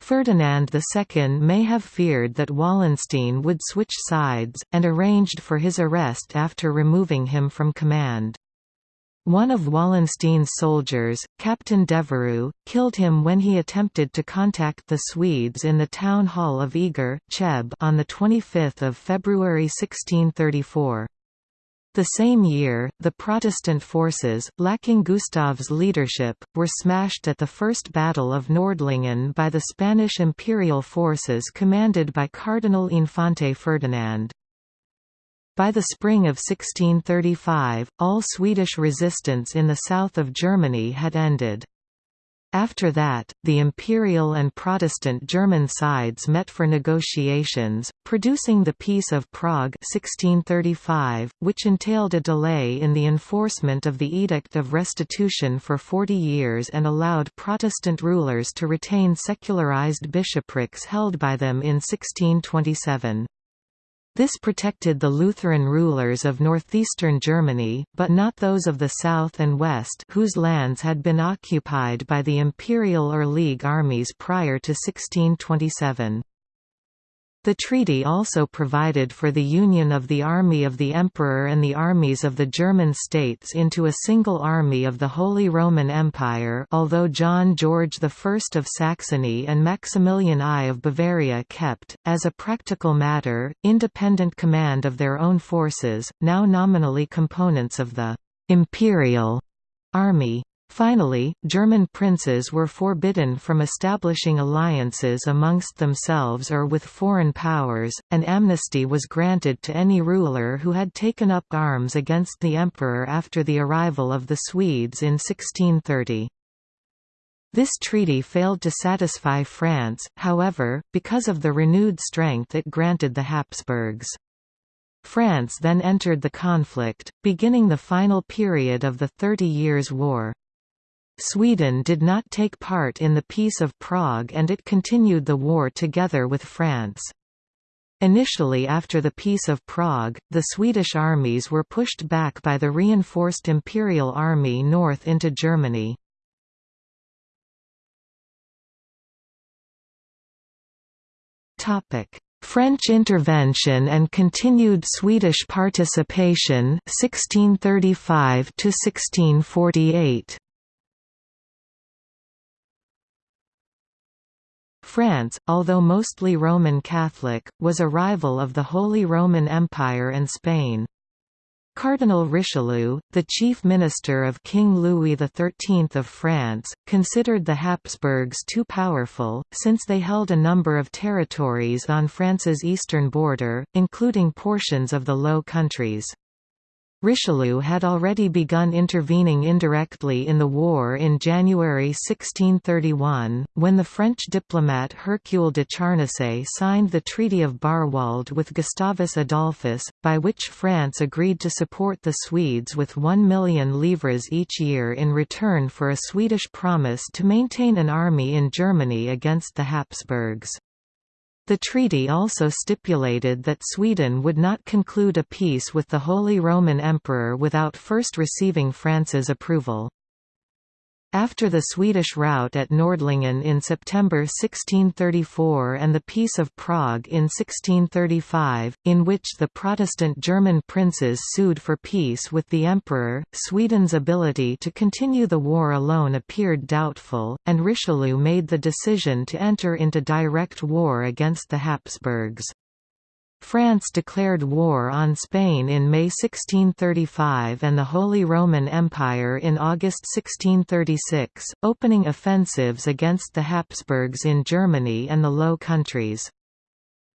Ferdinand II may have feared that Wallenstein would switch sides, and arranged for his arrest after removing him from command. One of Wallenstein's soldiers, Captain Devereux, killed him when he attempted to contact the Swedes in the town hall of Eger Cheb on 25 February 1634. The same year, the Protestant forces, lacking Gustav's leadership, were smashed at the First Battle of Nordlingen by the Spanish imperial forces commanded by Cardinal Infante Ferdinand. By the spring of 1635, all Swedish resistance in the south of Germany had ended. After that, the Imperial and Protestant German sides met for negotiations, producing the Peace of Prague 1635, which entailed a delay in the enforcement of the Edict of Restitution for 40 years and allowed Protestant rulers to retain secularized bishoprics held by them in 1627. This protected the Lutheran rulers of northeastern Germany, but not those of the south and west whose lands had been occupied by the imperial or League armies prior to 1627. The treaty also provided for the union of the army of the Emperor and the armies of the German states into a single army of the Holy Roman Empire although John George I of Saxony and Maximilian I of Bavaria kept, as a practical matter, independent command of their own forces, now nominally components of the «imperial» army. Finally, German princes were forbidden from establishing alliances amongst themselves or with foreign powers, and amnesty was granted to any ruler who had taken up arms against the emperor after the arrival of the Swedes in 1630. This treaty failed to satisfy France, however, because of the renewed strength it granted the Habsburgs. France then entered the conflict, beginning the final period of the Thirty Years' War. Sweden did not take part in the Peace of Prague and it continued the war together with France. Initially after the Peace of Prague, the Swedish armies were pushed back by the reinforced Imperial Army north into Germany. French intervention and continued Swedish participation 1635 to 1648 France, although mostly Roman Catholic, was a rival of the Holy Roman Empire and Spain. Cardinal Richelieu, the chief minister of King Louis XIII of France, considered the Habsburgs too powerful, since they held a number of territories on France's eastern border, including portions of the Low Countries. Richelieu had already begun intervening indirectly in the war in January 1631, when the French diplomat Hercule de Charnacé signed the Treaty of Bärwald with Gustavus Adolphus, by which France agreed to support the Swedes with 1 million livres each year in return for a Swedish promise to maintain an army in Germany against the Habsburgs. The treaty also stipulated that Sweden would not conclude a peace with the Holy Roman Emperor without first receiving France's approval. After the Swedish rout at Nordlingen in September 1634 and the Peace of Prague in 1635, in which the Protestant German princes sued for peace with the Emperor, Sweden's ability to continue the war alone appeared doubtful, and Richelieu made the decision to enter into direct war against the Habsburgs. France declared war on Spain in May 1635 and the Holy Roman Empire in August 1636, opening offensives against the Habsburgs in Germany and the Low Countries.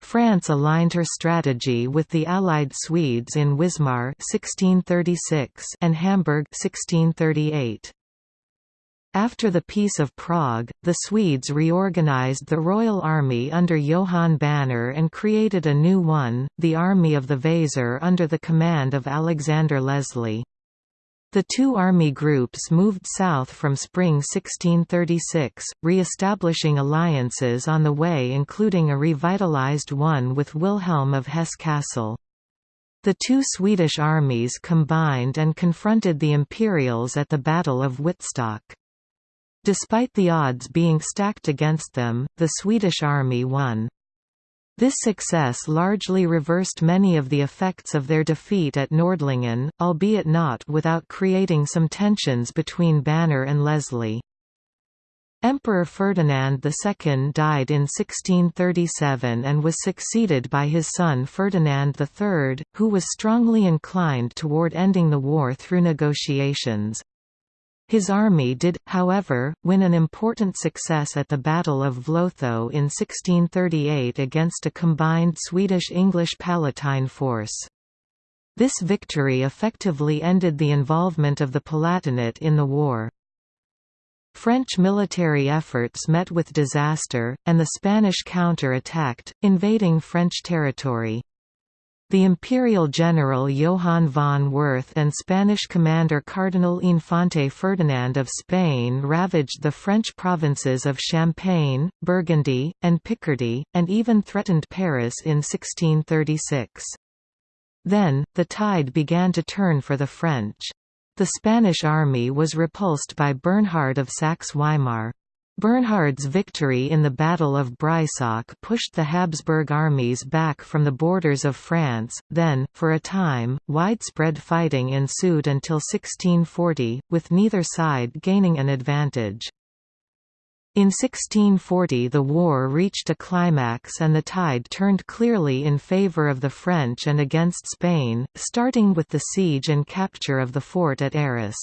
France aligned her strategy with the Allied Swedes in Wismar 1636 and Hamburg 1638. After the Peace of Prague, the Swedes reorganized the Royal Army under Johan Banér and created a new one, the Army of the Weser under the command of Alexander Leslie. The two army groups moved south from spring 1636, re-establishing alliances on the way including a revitalized one with Wilhelm of Hesse-Kassel. The two Swedish armies combined and confronted the Imperials at the Battle of Wittstock. Despite the odds being stacked against them, the Swedish army won. This success largely reversed many of the effects of their defeat at Nordlingen, albeit not without creating some tensions between Banér and Leslie. Emperor Ferdinand II died in 1637 and was succeeded by his son Ferdinand III, who was strongly inclined toward ending the war through negotiations. His army did, however, win an important success at the Battle of Vlotho in 1638 against a combined Swedish-English Palatine force. This victory effectively ended the involvement of the Palatinate in the war. French military efforts met with disaster, and the Spanish counter-attacked, invading French territory. The imperial general Johann von Werth and Spanish commander Cardinal Infante Ferdinand of Spain ravaged the French provinces of Champagne, Burgundy, and Picardy, and even threatened Paris in 1636. Then, the tide began to turn for the French. The Spanish army was repulsed by Bernhard of Saxe-Weimar. Bernhard's victory in the Battle of Breisach pushed the Habsburg armies back from the borders of France, then, for a time, widespread fighting ensued until 1640, with neither side gaining an advantage. In 1640 the war reached a climax and the tide turned clearly in favour of the French and against Spain, starting with the siege and capture of the fort at Arras.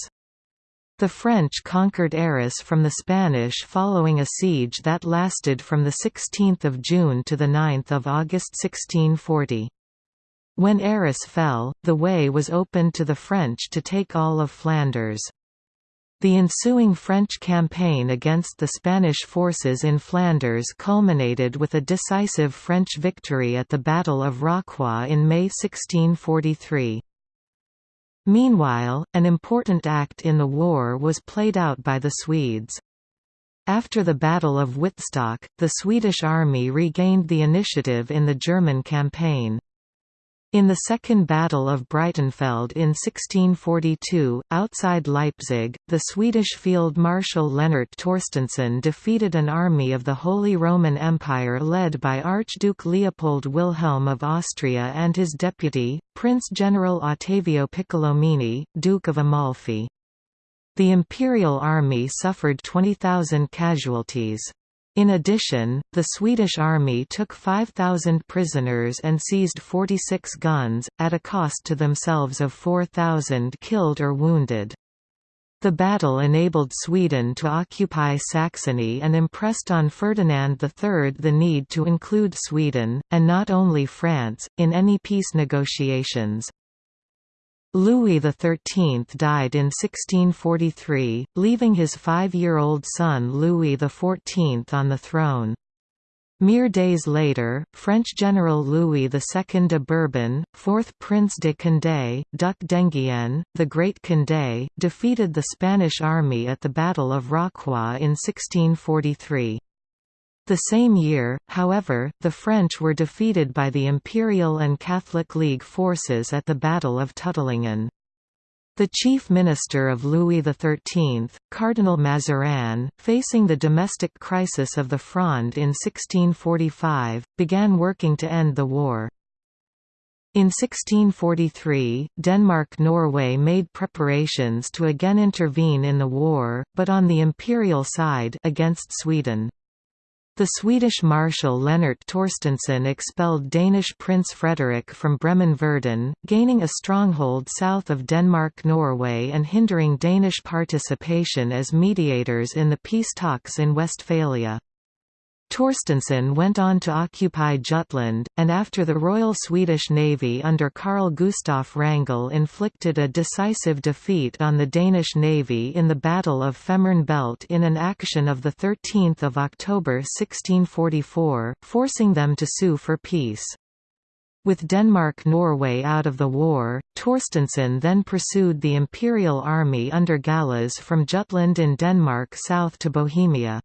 The French conquered Arras from the Spanish following a siege that lasted from 16 June to 9 August 1640. When Arras fell, the way was opened to the French to take all of Flanders. The ensuing French campaign against the Spanish forces in Flanders culminated with a decisive French victory at the Battle of Rocroi in May 1643. Meanwhile, an important act in the war was played out by the Swedes. After the Battle of Wittstock, the Swedish army regained the initiative in the German campaign. In the Second Battle of Breitenfeld in 1642, outside Leipzig, the Swedish Field Marshal Lennart Torstensson defeated an army of the Holy Roman Empire led by Archduke Leopold Wilhelm of Austria and his deputy, Prince General Ottavio Piccolomini, Duke of Amalfi. The Imperial Army suffered 20,000 casualties. In addition, the Swedish army took 5,000 prisoners and seized 46 guns, at a cost to themselves of 4,000 killed or wounded. The battle enabled Sweden to occupy Saxony and impressed on Ferdinand III the need to include Sweden, and not only France, in any peace negotiations. Louis XIII died in 1643, leaving his five-year-old son Louis XIV on the throne. Mere days later, French General Louis II de Bourbon, 4th Prince de Condé, Duc d'Enghien, the Great Condé, defeated the Spanish army at the Battle of Rocroi in 1643. The same year, however, the French were defeated by the Imperial and Catholic League forces at the Battle of Tuttlingen. The chief minister of Louis XIII, Cardinal Mazarin, facing the domestic crisis of the Fronde in 1645, began working to end the war. In 1643, Denmark-Norway made preparations to again intervene in the war, but on the imperial side against Sweden. The Swedish Marshal Lennart Torstensson expelled Danish Prince Frederick from Bremen-Verden, gaining a stronghold south of Denmark-Norway and hindering Danish participation as mediators in the peace talks in Westphalia. Torstensson went on to occupy Jutland, and after the Royal Swedish Navy under Carl Gustaf Wrangel inflicted a decisive defeat on the Danish Navy in the Battle of Fehmarn Belt in an action of 13 October 1644, forcing them to sue for peace. With Denmark-Norway out of the war, Torstensson then pursued the Imperial Army under Gallas from Jutland in Denmark south to Bohemia.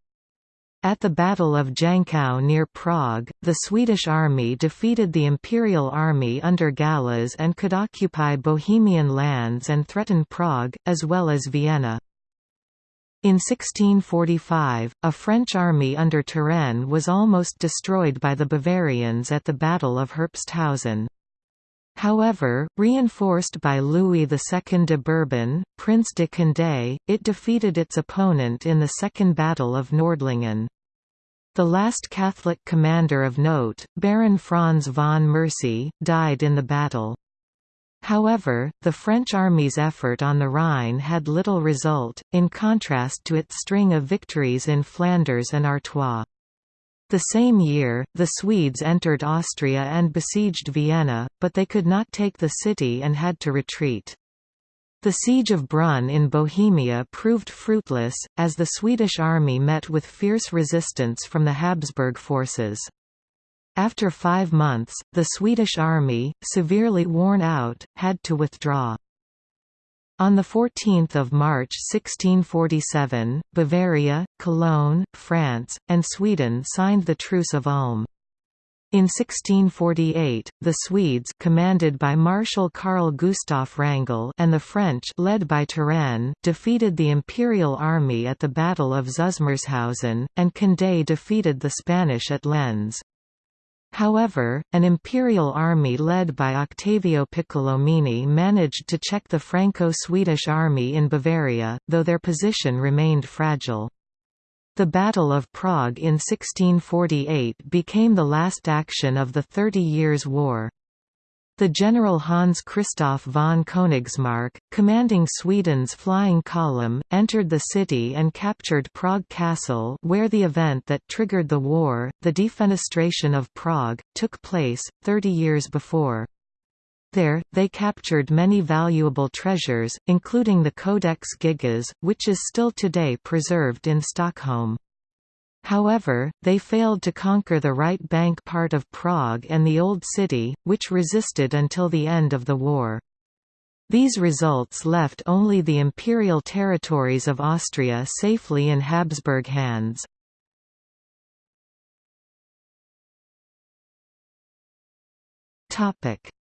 At the Battle of Jankow near Prague, the Swedish army defeated the Imperial Army under Gallas and could occupy Bohemian lands and threaten Prague, as well as Vienna. In 1645, a French army under Turenne was almost destroyed by the Bavarians at the Battle of Herbsthausen. However, reinforced by Louis II de Bourbon, Prince de Condé, it defeated its opponent in the Second Battle of Nordlingen. The last Catholic commander of note, Baron Franz von Mercy, died in the battle. However, the French army's effort on the Rhine had little result, in contrast to its string of victories in Flanders and Artois. The same year, the Swedes entered Austria and besieged Vienna, but they could not take the city and had to retreat. The siege of Brunn in Bohemia proved fruitless, as the Swedish army met with fierce resistance from the Habsburg forces. After five months, the Swedish army, severely worn out, had to withdraw. On 14 March 1647, Bavaria, Cologne, France, and Sweden signed the Truce of Ulm. In 1648, the Swedes commanded by Marshal Carl Gustav Wrangel and the French led by Turenne defeated the Imperial army at the Battle of Zusmarshausen, and Condé defeated the Spanish at Lens. However, an imperial army led by Octavio Piccolomini managed to check the Franco-Swedish army in Bavaria, though their position remained fragile. The Battle of Prague in 1648 became the last action of the Thirty Years' War. The general Hans Christoph von Königsmarck, commanding Sweden's flying column, entered the city and captured Prague Castle where the event that triggered the war, the defenestration of Prague, took place, 30 years before. There, they captured many valuable treasures, including the Codex Gigas, which is still today preserved in Stockholm. However, they failed to conquer the right bank part of Prague and the Old City, which resisted until the end of the war. These results left only the imperial territories of Austria safely in Habsburg hands.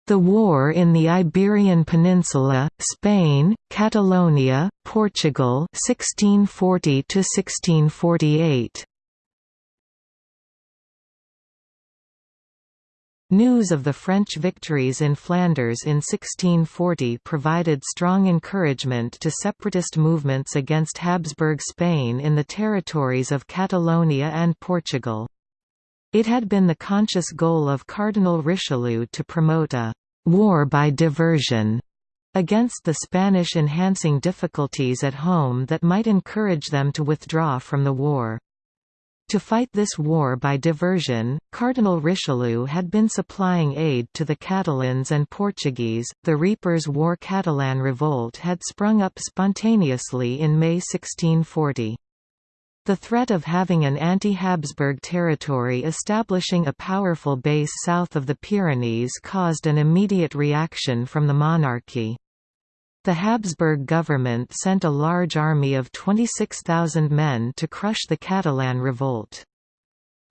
The war in the Iberian Peninsula, Spain, Catalonia, Portugal 1640 to 1648. News of the French victories in Flanders in 1640 provided strong encouragement to separatist movements against Habsburg Spain in the territories of Catalonia and Portugal. It had been the conscious goal of Cardinal Richelieu to promote a «war by diversion» against the Spanish enhancing difficulties at home that might encourage them to withdraw from the war. To fight this war by diversion, Cardinal Richelieu had been supplying aid to the Catalans and Portuguese. The Reapers' War Catalan revolt had sprung up spontaneously in May 1640. The threat of having an anti-Habsburg territory establishing a powerful base south of the Pyrenees caused an immediate reaction from the monarchy. The Habsburg government sent a large army of 26,000 men to crush the Catalan revolt.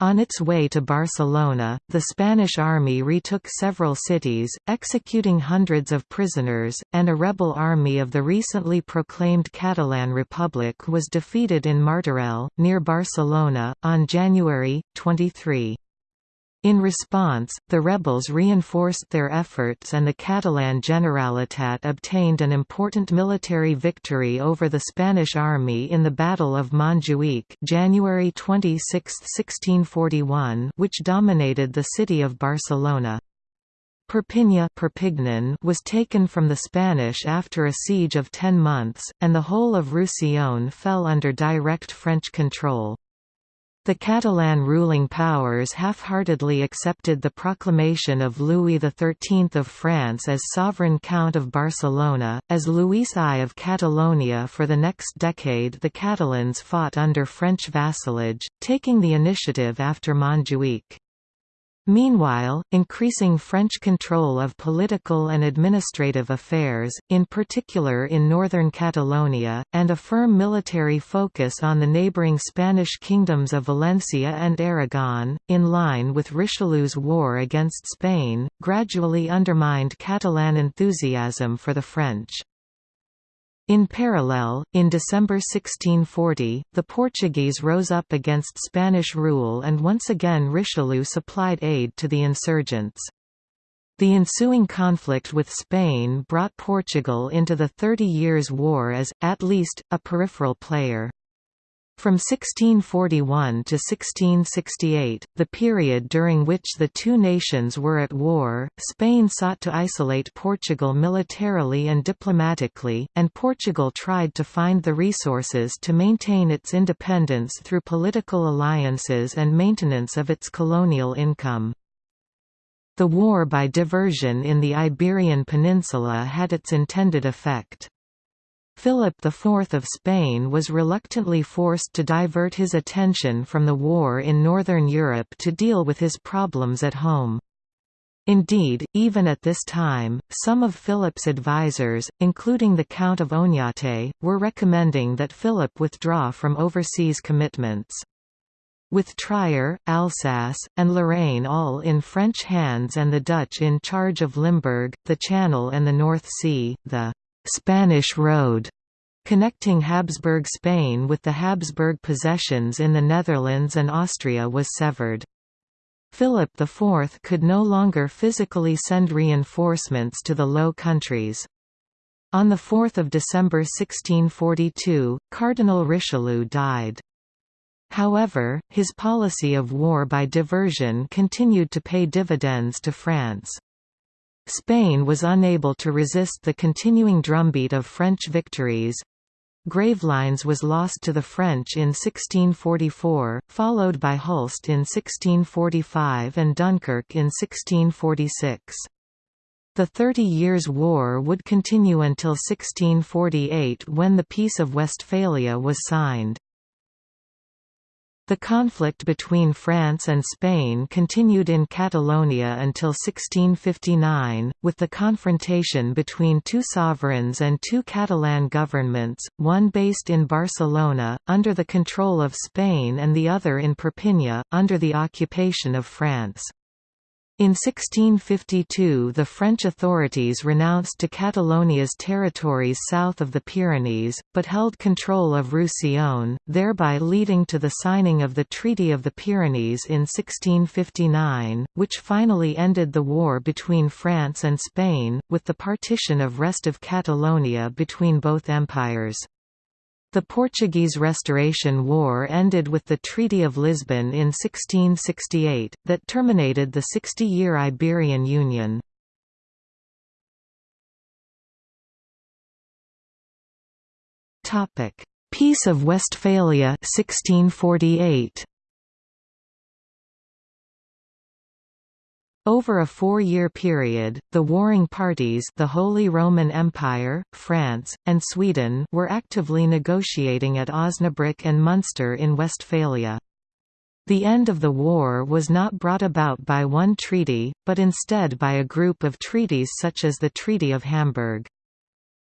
On its way to Barcelona, the Spanish army retook several cities, executing hundreds of prisoners, and a rebel army of the recently proclaimed Catalan Republic was defeated in Martorell, near Barcelona, on January, 23. In response, the rebels reinforced their efforts and the Catalan Generalitat obtained an important military victory over the Spanish army in the Battle of Montjuic January 26, 1641 which dominated the city of Barcelona. Perpignan Perpignan was taken from the Spanish after a siege of ten months, and the whole of Roussillon fell under direct French control. The Catalan ruling powers half-heartedly accepted the proclamation of Louis XIII of France as sovereign Count of Barcelona. As Louis I of Catalonia for the next decade the Catalans fought under French vassalage, taking the initiative after Montjuic. Meanwhile, increasing French control of political and administrative affairs, in particular in northern Catalonia, and a firm military focus on the neighbouring Spanish kingdoms of Valencia and Aragon, in line with Richelieu's war against Spain, gradually undermined Catalan enthusiasm for the French. In parallel, in December 1640, the Portuguese rose up against Spanish rule and once again Richelieu supplied aid to the insurgents. The ensuing conflict with Spain brought Portugal into the Thirty Years' War as, at least, a peripheral player. From 1641 to 1668, the period during which the two nations were at war, Spain sought to isolate Portugal militarily and diplomatically, and Portugal tried to find the resources to maintain its independence through political alliances and maintenance of its colonial income. The war by diversion in the Iberian Peninsula had its intended effect. Philip IV of Spain was reluctantly forced to divert his attention from the war in Northern Europe to deal with his problems at home. Indeed, even at this time, some of Philip's advisers, including the Count of Oñate, were recommending that Philip withdraw from overseas commitments. With Trier, Alsace, and Lorraine all in French hands and the Dutch in charge of Limburg, the Channel and the North Sea, the Spanish Road connecting Habsburg Spain with the Habsburg possessions in the Netherlands and Austria was severed. Philip IV could no longer physically send reinforcements to the Low Countries. On 4 December 1642, Cardinal Richelieu died. However, his policy of war by diversion continued to pay dividends to France. Spain was unable to resist the continuing drumbeat of French victories. Gravelines was lost to the French in 1644, followed by Hulst in 1645 and Dunkirk in 1646. The Thirty Years' War would continue until 1648 when the Peace of Westphalia was signed. The conflict between France and Spain continued in Catalonia until 1659, with the confrontation between two sovereigns and two Catalan governments, one based in Barcelona, under the control of Spain and the other in Perpignan, under the occupation of France. In 1652 the French authorities renounced to Catalonia's territories south of the Pyrenees, but held control of Roussillon, thereby leading to the signing of the Treaty of the Pyrenees in 1659, which finally ended the war between France and Spain, with the partition of rest of Catalonia between both empires. The Portuguese Restoration War ended with the Treaty of Lisbon in 1668, that terminated the 60-year Iberian Union. Peace of Westphalia 1648. Over a four-year period, the warring parties the Holy Roman Empire, France, and Sweden were actively negotiating at Osnabrück and Munster in Westphalia. The end of the war was not brought about by one treaty, but instead by a group of treaties such as the Treaty of Hamburg.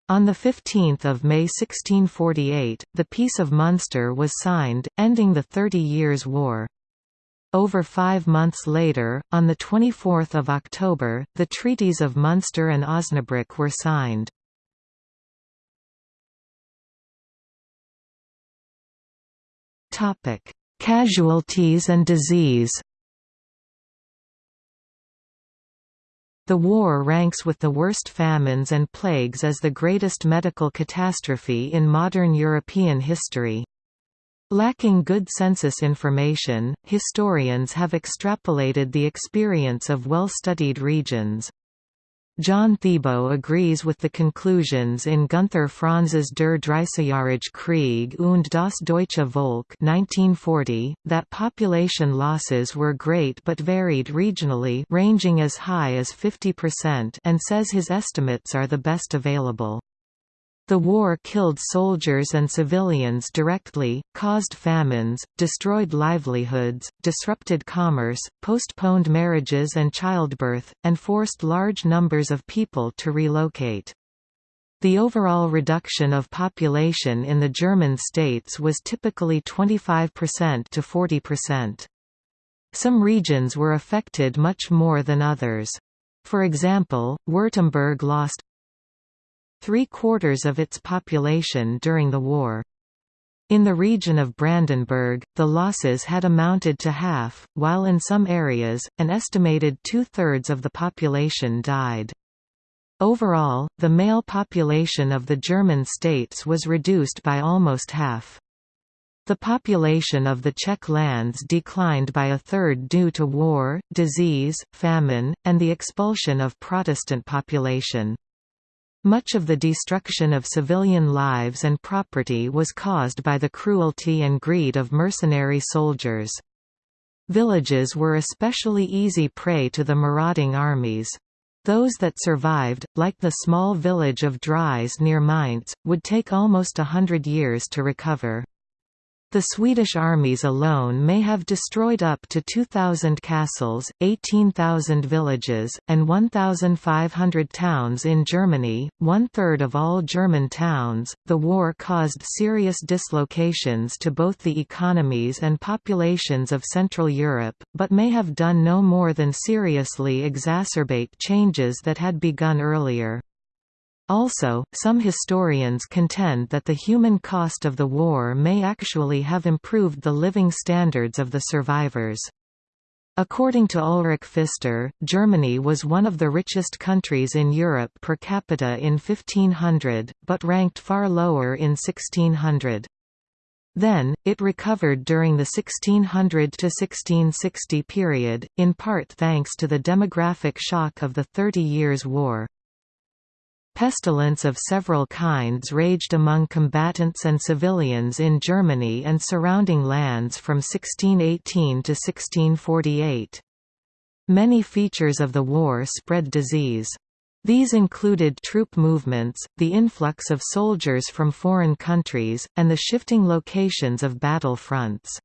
On 15 May 1648, the Peace of Munster was signed, ending the Thirty Years' War. Over five months later, on 24 October, the Treaties of Munster and Osnabrück were signed. Casualties and disease The war ranks with the worst famines and plagues as the greatest medical catastrophe in modern European history. Lacking good census information, historians have extrapolated the experience of well-studied regions. John Theibault agrees with the conclusions in Gunther Franz's Der Dreißigjährige Krieg und das deutsche Volk 1940, that population losses were great but varied regionally ranging as high as 50% and says his estimates are the best available. The war killed soldiers and civilians directly, caused famines, destroyed livelihoods, disrupted commerce, postponed marriages and childbirth, and forced large numbers of people to relocate. The overall reduction of population in the German states was typically 25% to 40%. Some regions were affected much more than others. For example, Württemberg lost three-quarters of its population during the war. In the region of Brandenburg, the losses had amounted to half, while in some areas, an estimated two-thirds of the population died. Overall, the male population of the German states was reduced by almost half. The population of the Czech lands declined by a third due to war, disease, famine, and the expulsion of Protestant population. Much of the destruction of civilian lives and property was caused by the cruelty and greed of mercenary soldiers. Villages were especially easy prey to the marauding armies. Those that survived, like the small village of Drais near Mainz, would take almost a hundred years to recover. The Swedish armies alone may have destroyed up to 2,000 castles, 18,000 villages, and 1,500 towns in Germany, one third of all German towns. The war caused serious dislocations to both the economies and populations of Central Europe, but may have done no more than seriously exacerbate changes that had begun earlier. Also, some historians contend that the human cost of the war may actually have improved the living standards of the survivors. According to Ulrich Pfister, Germany was one of the richest countries in Europe per capita in 1500, but ranked far lower in 1600. Then, it recovered during the 1600 to 1660 period, in part thanks to the demographic shock of the Thirty Years' War. Pestilence of several kinds raged among combatants and civilians in Germany and surrounding lands from 1618 to 1648. Many features of the war spread disease. These included troop movements, the influx of soldiers from foreign countries, and the shifting locations of battle fronts.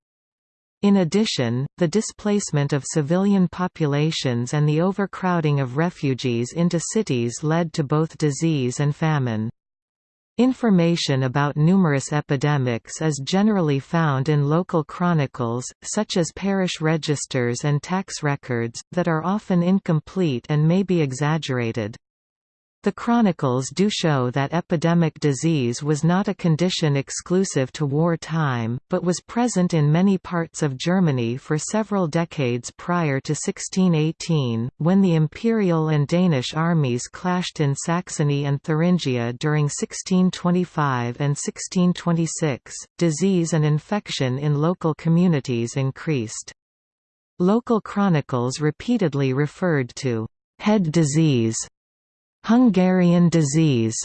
In addition, the displacement of civilian populations and the overcrowding of refugees into cities led to both disease and famine. Information about numerous epidemics is generally found in local chronicles, such as parish registers and tax records, that are often incomplete and may be exaggerated. The chronicles do show that epidemic disease was not a condition exclusive to war time, but was present in many parts of Germany for several decades prior to 1618, when the imperial and Danish armies clashed in Saxony and Thuringia during 1625 and 1626. Disease and infection in local communities increased. Local chronicles repeatedly referred to head disease Hungarian disease,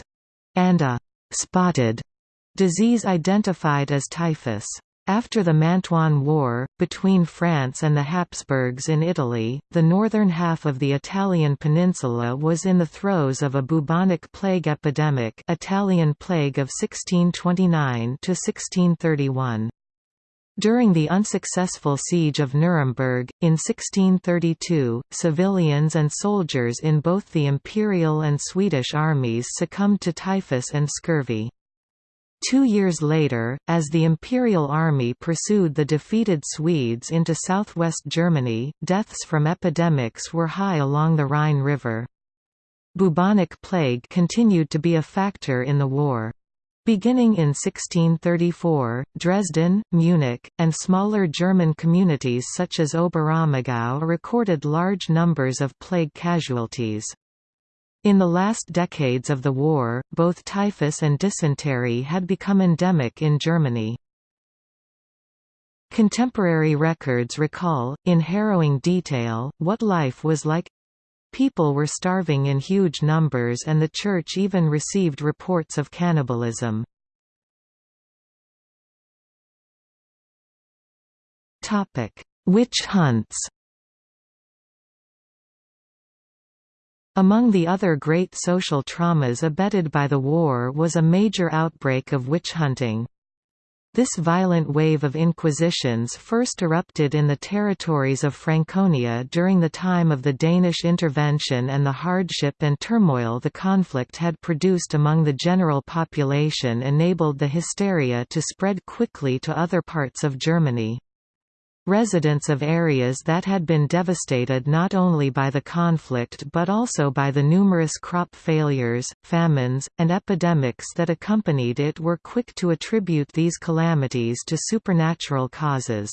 and a spotted disease identified as typhus. After the Mantuan War, between France and the Habsburgs in Italy, the northern half of the Italian peninsula was in the throes of a bubonic plague epidemic Italian plague of 1629–1631. During the unsuccessful siege of Nuremberg, in 1632, civilians and soldiers in both the imperial and Swedish armies succumbed to typhus and scurvy. Two years later, as the Imperial Army pursued the defeated Swedes into southwest Germany, deaths from epidemics were high along the Rhine River. Bubonic plague continued to be a factor in the war. Beginning in 1634, Dresden, Munich, and smaller German communities such as Oberammergau recorded large numbers of plague casualties. In the last decades of the war, both typhus and dysentery had become endemic in Germany. Contemporary records recall, in harrowing detail, what life was like People were starving in huge numbers and the Church even received reports of cannibalism. Witch hunts Among the other great social traumas abetted by the war was a major outbreak of witch hunting. This violent wave of inquisitions first erupted in the territories of Franconia during the time of the Danish intervention and the hardship and turmoil the conflict had produced among the general population enabled the hysteria to spread quickly to other parts of Germany. Residents of areas that had been devastated not only by the conflict but also by the numerous crop failures, famines, and epidemics that accompanied it were quick to attribute these calamities to supernatural causes.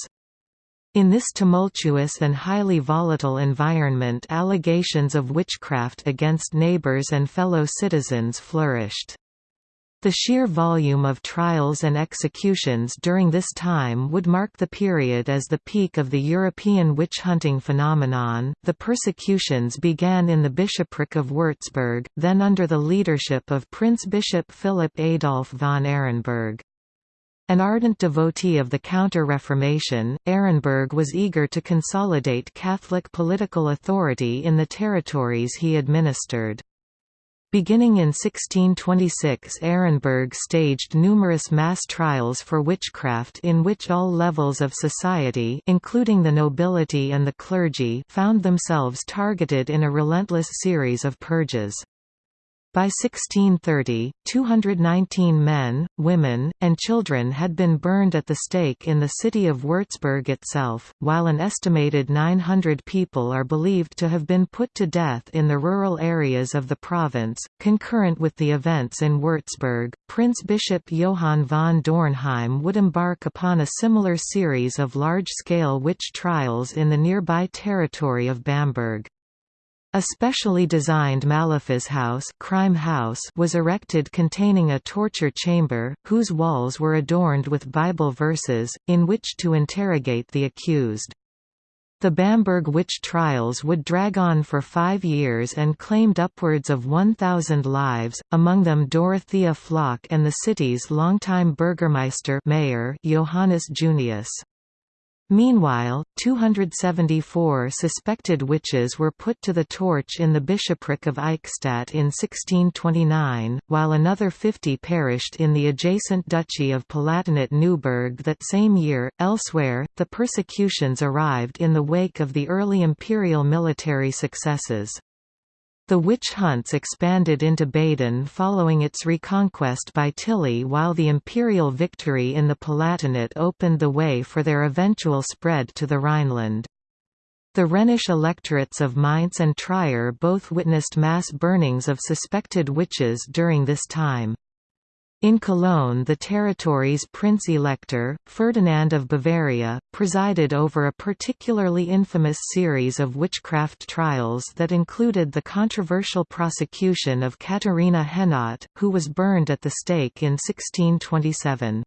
In this tumultuous and highly volatile environment allegations of witchcraft against neighbors and fellow citizens flourished. The sheer volume of trials and executions during this time would mark the period as the peak of the European witch hunting phenomenon. The persecutions began in the bishopric of Würzburg, then under the leadership of Prince Bishop Philip Adolf von Ehrenberg. An ardent devotee of the Counter-Reformation, Ehrenberg was eager to consolidate Catholic political authority in the territories he administered. Beginning in 1626 Ehrenberg staged numerous mass trials for witchcraft in which all levels of society including the nobility and the clergy found themselves targeted in a relentless series of purges. By 1630, 219 men, women, and children had been burned at the stake in the city of Würzburg itself, while an estimated 900 people are believed to have been put to death in the rural areas of the province. Concurrent with the events in Würzburg, Prince Bishop Johann von Dornheim would embark upon a similar series of large scale witch trials in the nearby territory of Bamberg. A specially designed Malefice house, crime house was erected containing a torture chamber, whose walls were adorned with Bible verses, in which to interrogate the accused. The Bamberg witch trials would drag on for five years and claimed upwards of 1,000 lives, among them Dorothea Flock and the city's longtime burgermeister mayor Johannes Junius. Meanwhile, 274 suspected witches were put to the torch in the bishopric of Eichstätt in 1629, while another 50 perished in the adjacent duchy of Palatinate-Neuburg that same year. Elsewhere, the persecutions arrived in the wake of the early imperial military successes. The witch hunts expanded into Baden following its reconquest by Tilly while the imperial victory in the Palatinate opened the way for their eventual spread to the Rhineland. The Rhenish electorates of Mainz and Trier both witnessed mass burnings of suspected witches during this time. In Cologne the territory's Prince-Elector, Ferdinand of Bavaria, presided over a particularly infamous series of witchcraft trials that included the controversial prosecution of Katharina Henot, who was burned at the stake in 1627.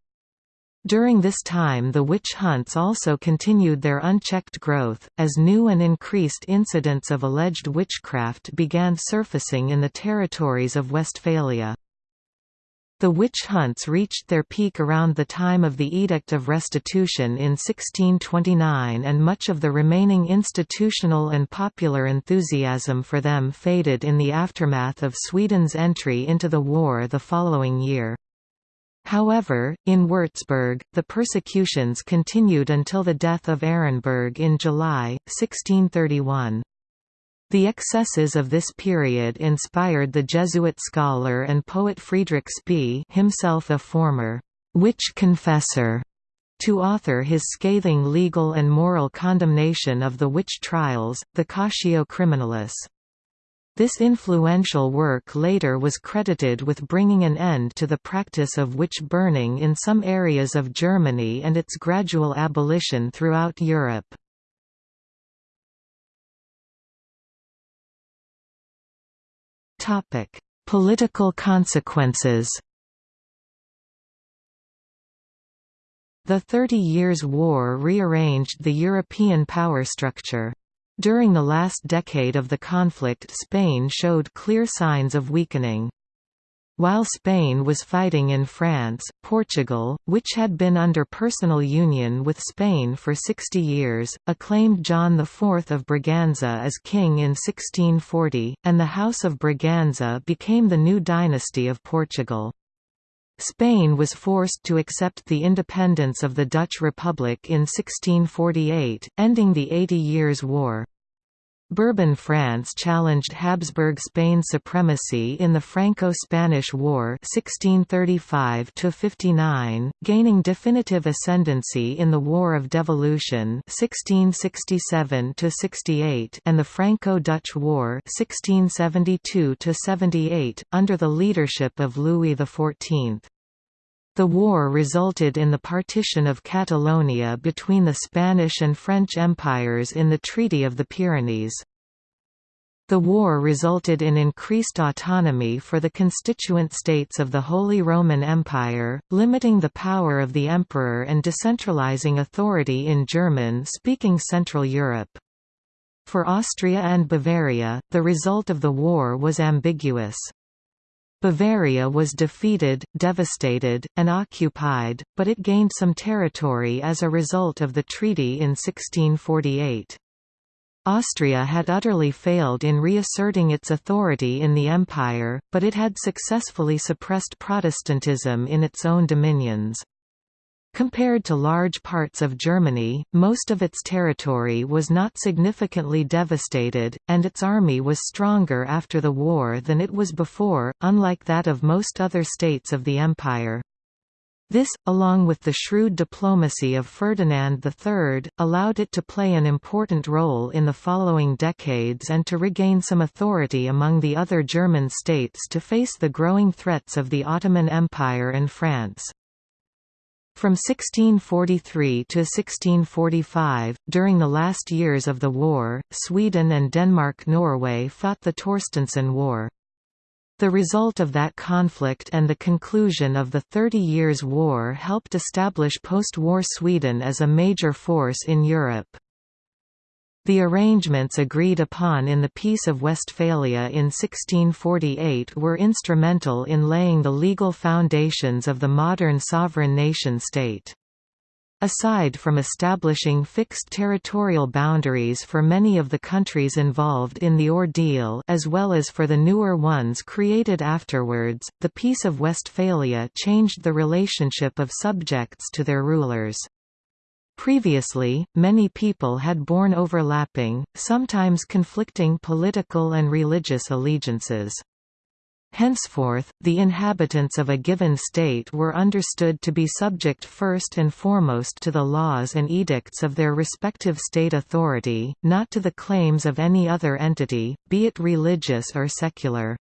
During this time the witch hunts also continued their unchecked growth, as new and increased incidents of alleged witchcraft began surfacing in the territories of Westphalia. The witch hunts reached their peak around the time of the Edict of Restitution in 1629 and much of the remaining institutional and popular enthusiasm for them faded in the aftermath of Sweden's entry into the war the following year. However, in Würzburg, the persecutions continued until the death of Ehrenberg in July, 1631. The excesses of this period inspired the Jesuit scholar and poet Friedrich Spee himself a former «witch confessor» to author his scathing legal and moral condemnation of the witch trials, the Cautio Criminalis. This influential work later was credited with bringing an end to the practice of witch burning in some areas of Germany and its gradual abolition throughout Europe. Topic: Political consequences. The Thirty Years' War rearranged the European power structure. During the last decade of the conflict Spain showed clear signs of weakening. While Spain was fighting in France, Portugal, which had been under personal union with Spain for 60 years, acclaimed John IV of Braganza as king in 1640, and the House of Braganza became the new dynasty of Portugal. Spain was forced to accept the independence of the Dutch Republic in 1648, ending the Eighty Years' War. Bourbon France challenged Habsburg Spain's supremacy in the Franco-Spanish War 1635 gaining definitive ascendancy in the War of Devolution 1667 and the Franco-Dutch War 1672 under the leadership of Louis XIV. The war resulted in the partition of Catalonia between the Spanish and French empires in the Treaty of the Pyrenees. The war resulted in increased autonomy for the constituent states of the Holy Roman Empire, limiting the power of the emperor and decentralizing authority in German-speaking Central Europe. For Austria and Bavaria, the result of the war was ambiguous. Bavaria was defeated, devastated, and occupied, but it gained some territory as a result of the treaty in 1648. Austria had utterly failed in reasserting its authority in the empire, but it had successfully suppressed Protestantism in its own dominions. Compared to large parts of Germany, most of its territory was not significantly devastated, and its army was stronger after the war than it was before, unlike that of most other states of the empire. This, along with the shrewd diplomacy of Ferdinand III, allowed it to play an important role in the following decades and to regain some authority among the other German states to face the growing threats of the Ottoman Empire and France. From 1643 to 1645, during the last years of the war, Sweden and Denmark-Norway fought the Torstenson War. The result of that conflict and the conclusion of the Thirty Years' War helped establish post-war Sweden as a major force in Europe. The arrangements agreed upon in the Peace of Westphalia in 1648 were instrumental in laying the legal foundations of the modern sovereign nation-state. Aside from establishing fixed territorial boundaries for many of the countries involved in the ordeal as well as for the newer ones created afterwards, the Peace of Westphalia changed the relationship of subjects to their rulers. Previously, many people had borne overlapping, sometimes conflicting political and religious allegiances. Henceforth, the inhabitants of a given state were understood to be subject first and foremost to the laws and edicts of their respective state authority, not to the claims of any other entity, be it religious or secular.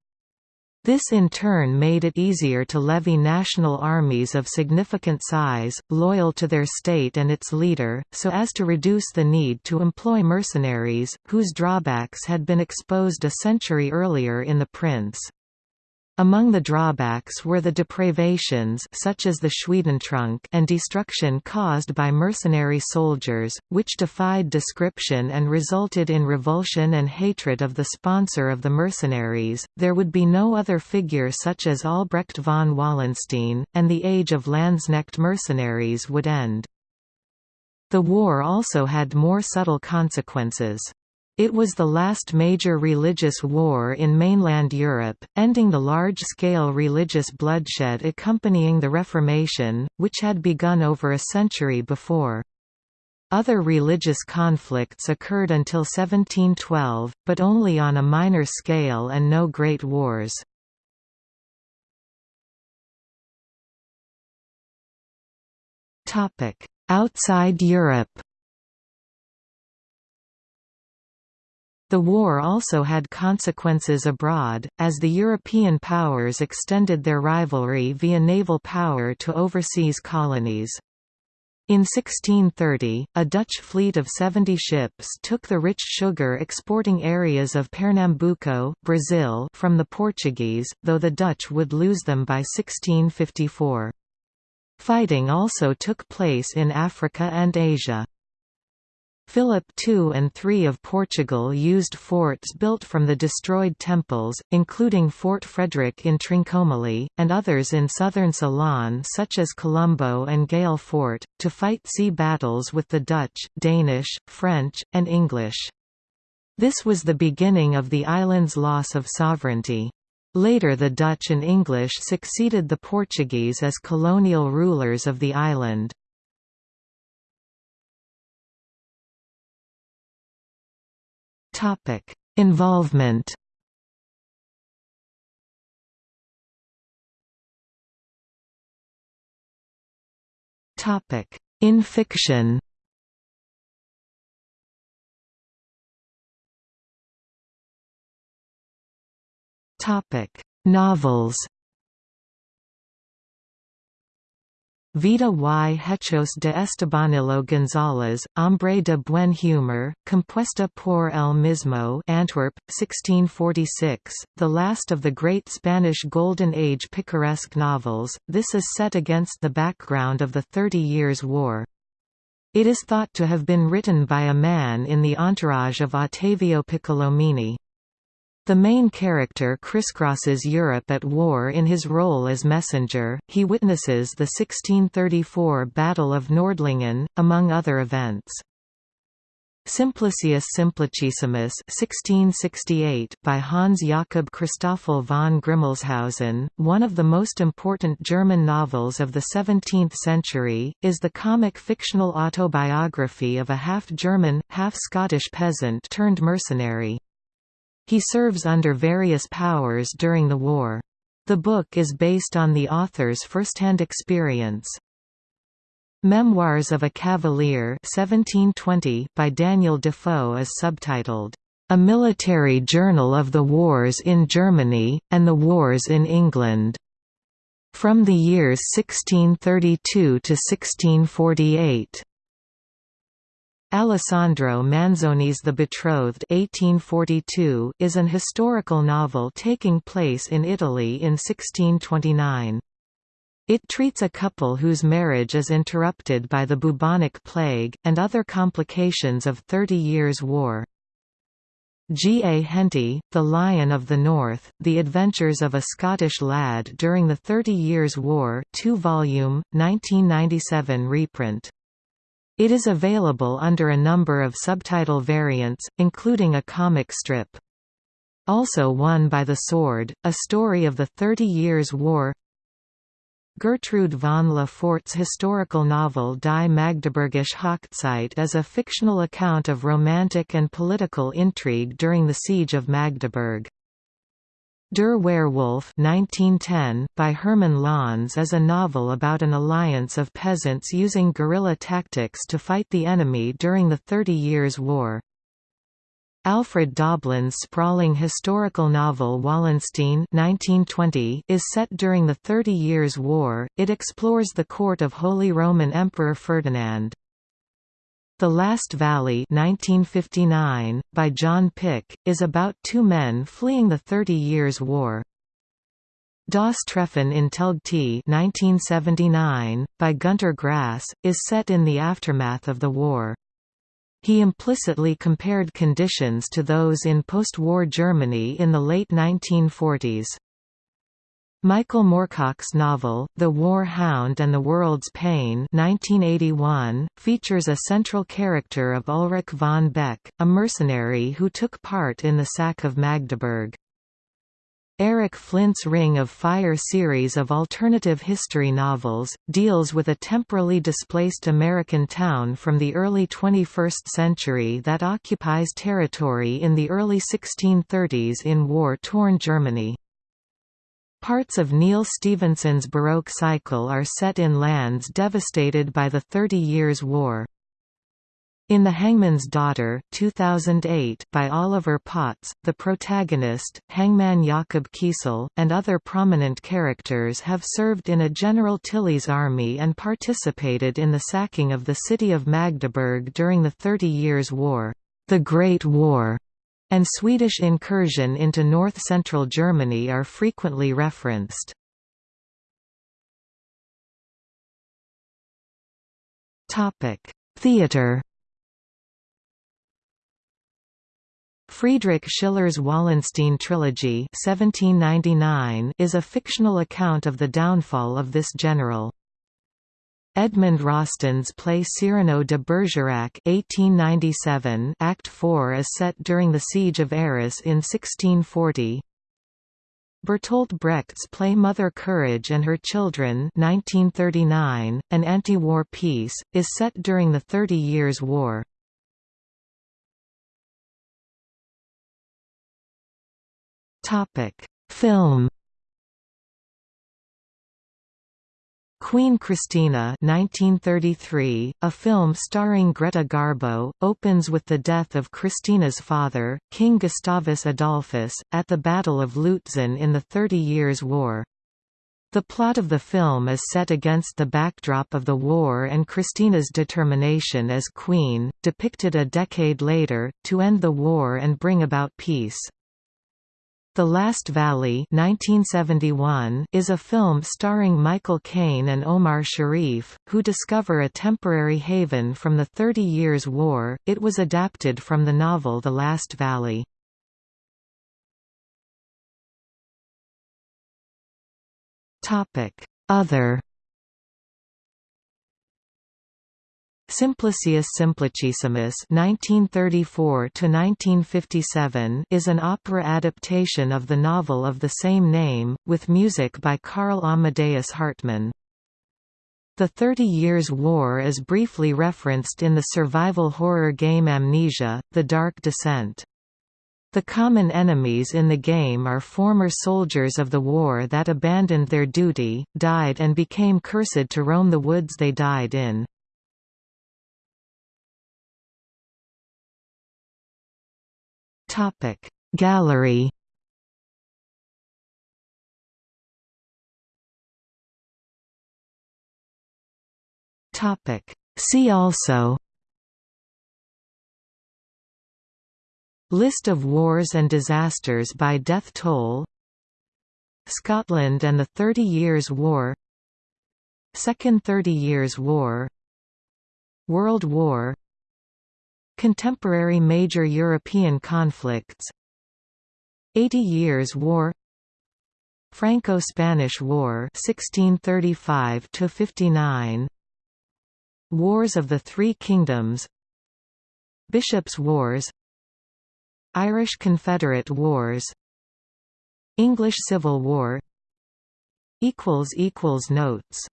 This in turn made it easier to levy national armies of significant size, loyal to their state and its leader, so as to reduce the need to employ mercenaries, whose drawbacks had been exposed a century earlier in the prince. Among the drawbacks were the depravations such as the Schwedentrunk and destruction caused by mercenary soldiers, which defied description and resulted in revulsion and hatred of the sponsor of the mercenaries. There would be no other figure such as Albrecht von Wallenstein, and the age of Landsknecht mercenaries would end. The war also had more subtle consequences. It was the last major religious war in mainland Europe, ending the large-scale religious bloodshed accompanying the Reformation, which had begun over a century before. Other religious conflicts occurred until 1712, but only on a minor scale and no great wars. Outside Europe The war also had consequences abroad, as the European powers extended their rivalry via naval power to overseas colonies. In 1630, a Dutch fleet of 70 ships took the rich sugar-exporting areas of Pernambuco Brazil from the Portuguese, though the Dutch would lose them by 1654. Fighting also took place in Africa and Asia. Philip II and III of Portugal used forts built from the destroyed temples, including Fort Frederick in Trincomalee, and others in southern Ceylon such as Colombo and Galle Fort, to fight sea battles with the Dutch, Danish, French, and English. This was the beginning of the island's loss of sovereignty. Later the Dutch and English succeeded the Portuguese as colonial rulers of the island. Topic: Involvement. Topic: In fiction. Topic: Novels. Vida y Hechos de Estebanillo González, Hombre de Buen Humor, compuesta por el mismo Antwerp, 1646, the last of the great Spanish Golden Age picaresque novels, this is set against the background of the Thirty Years' War. It is thought to have been written by a man in the entourage of Ottavio Piccolomini. The main character crisscrosses Europe at war in his role as messenger, he witnesses the 1634 Battle of Nordlingen, among other events. Simplicius Simplicissimus 1668 by Hans Jakob Christoffel von Grimmelshausen, one of the most important German novels of the 17th century, is the comic fictional autobiography of a half-German, half-Scottish peasant turned mercenary. He serves under various powers during the war. The book is based on the author's first-hand experience. Memoirs of a Cavalier 1720 by Daniel Defoe is subtitled, "...a military journal of the wars in Germany, and the wars in England." From the years 1632 to 1648. Alessandro Manzoni's The Betrothed 1842 is an historical novel taking place in Italy in 1629. It treats a couple whose marriage is interrupted by the bubonic plague, and other complications of Thirty Years' War. G. A. Henty, The Lion of the North, The Adventures of a Scottish Lad During the Thirty Years' War 2 volume, 1997 reprint. It is available under a number of subtitle variants, including a comic strip. Also Won by the Sword, A Story of the Thirty Years' War Gertrude von Le Fort's historical novel Die Magdeburgische Hochzeit is a fictional account of romantic and political intrigue during the Siege of Magdeburg. Der Werwolf 1910, by Hermann Löns is a novel about an alliance of peasants using guerrilla tactics to fight the enemy during the Thirty Years' War. Alfred Doblin's sprawling historical novel Wallenstein 1920 is set during the Thirty Years' War, it explores the court of Holy Roman Emperor Ferdinand. The Last Valley 1959, by John Pick, is about two men fleeing the Thirty Years' War. Das Treffen in Telgte 1979, by Gunter Grass, is set in the aftermath of the war. He implicitly compared conditions to those in post-war Germany in the late 1940s. Michael Moorcock's novel, The War Hound and the World's Pain 1981, features a central character of Ulrich von Beck, a mercenary who took part in the sack of Magdeburg. Eric Flint's Ring of Fire series of alternative history novels, deals with a temporally displaced American town from the early 21st century that occupies territory in the early 1630s in war-torn Germany. Parts of Neal Stephenson's Baroque cycle are set in lands devastated by the Thirty Years' War. In The Hangman's Daughter 2008 by Oliver Potts, the protagonist, hangman Jakob Kuisl, and other prominent characters have served in a General Tilly's army and participated in the sacking of the city of Magdeburg during the Thirty Years' War, the Great War, and Swedish incursion into north-central Germany are frequently referenced. Theatre Friedrich Schiller's Wallenstein trilogy 1799 is a fictional account of the downfall of this general. Edmond Rostand's play Cyrano de Bergerac 1897 Act 4 is set during the Siege of Arras in 1640. Bertolt Brecht's play Mother Courage and Her Children 1939, an anti-war piece, is set during the Thirty Years' War. Film. Queen Christina 1933, a film starring Greta Garbo, opens with the death of Christina's father, King Gustavus Adolphus, at the Battle of Lutzen in the Thirty Years' War. The plot of the film is set against the backdrop of the war and Christina's determination as queen, depicted a decade later, to end the war and bring about peace. The Last Valley 1971 is a film starring Michael Caine and Omar Sharif, who discover a temporary haven from the Thirty Years' War. It was adapted from the novel The Last Valley. Other Simplicius Simplicissimus (1934–1957) is an opera adaptation of the novel of the same name, with music by Karl Amadeus Hartmann. The Thirty Years' War is briefly referenced in the survival horror game Amnesia: The Dark Descent. The common enemies in the game are former soldiers of the war that abandoned their duty, died and became cursed to roam the woods they died in. Topic. Gallery Topic. See also List of wars and disasters by death toll Scotland and the Thirty Years' War Second Thirty Years' War World War Contemporary major European conflicts Eighty Years' War Franco-Spanish War 1635 59 Wars of the Three Kingdoms Bishops' Wars Irish Confederate Wars English Civil War Notes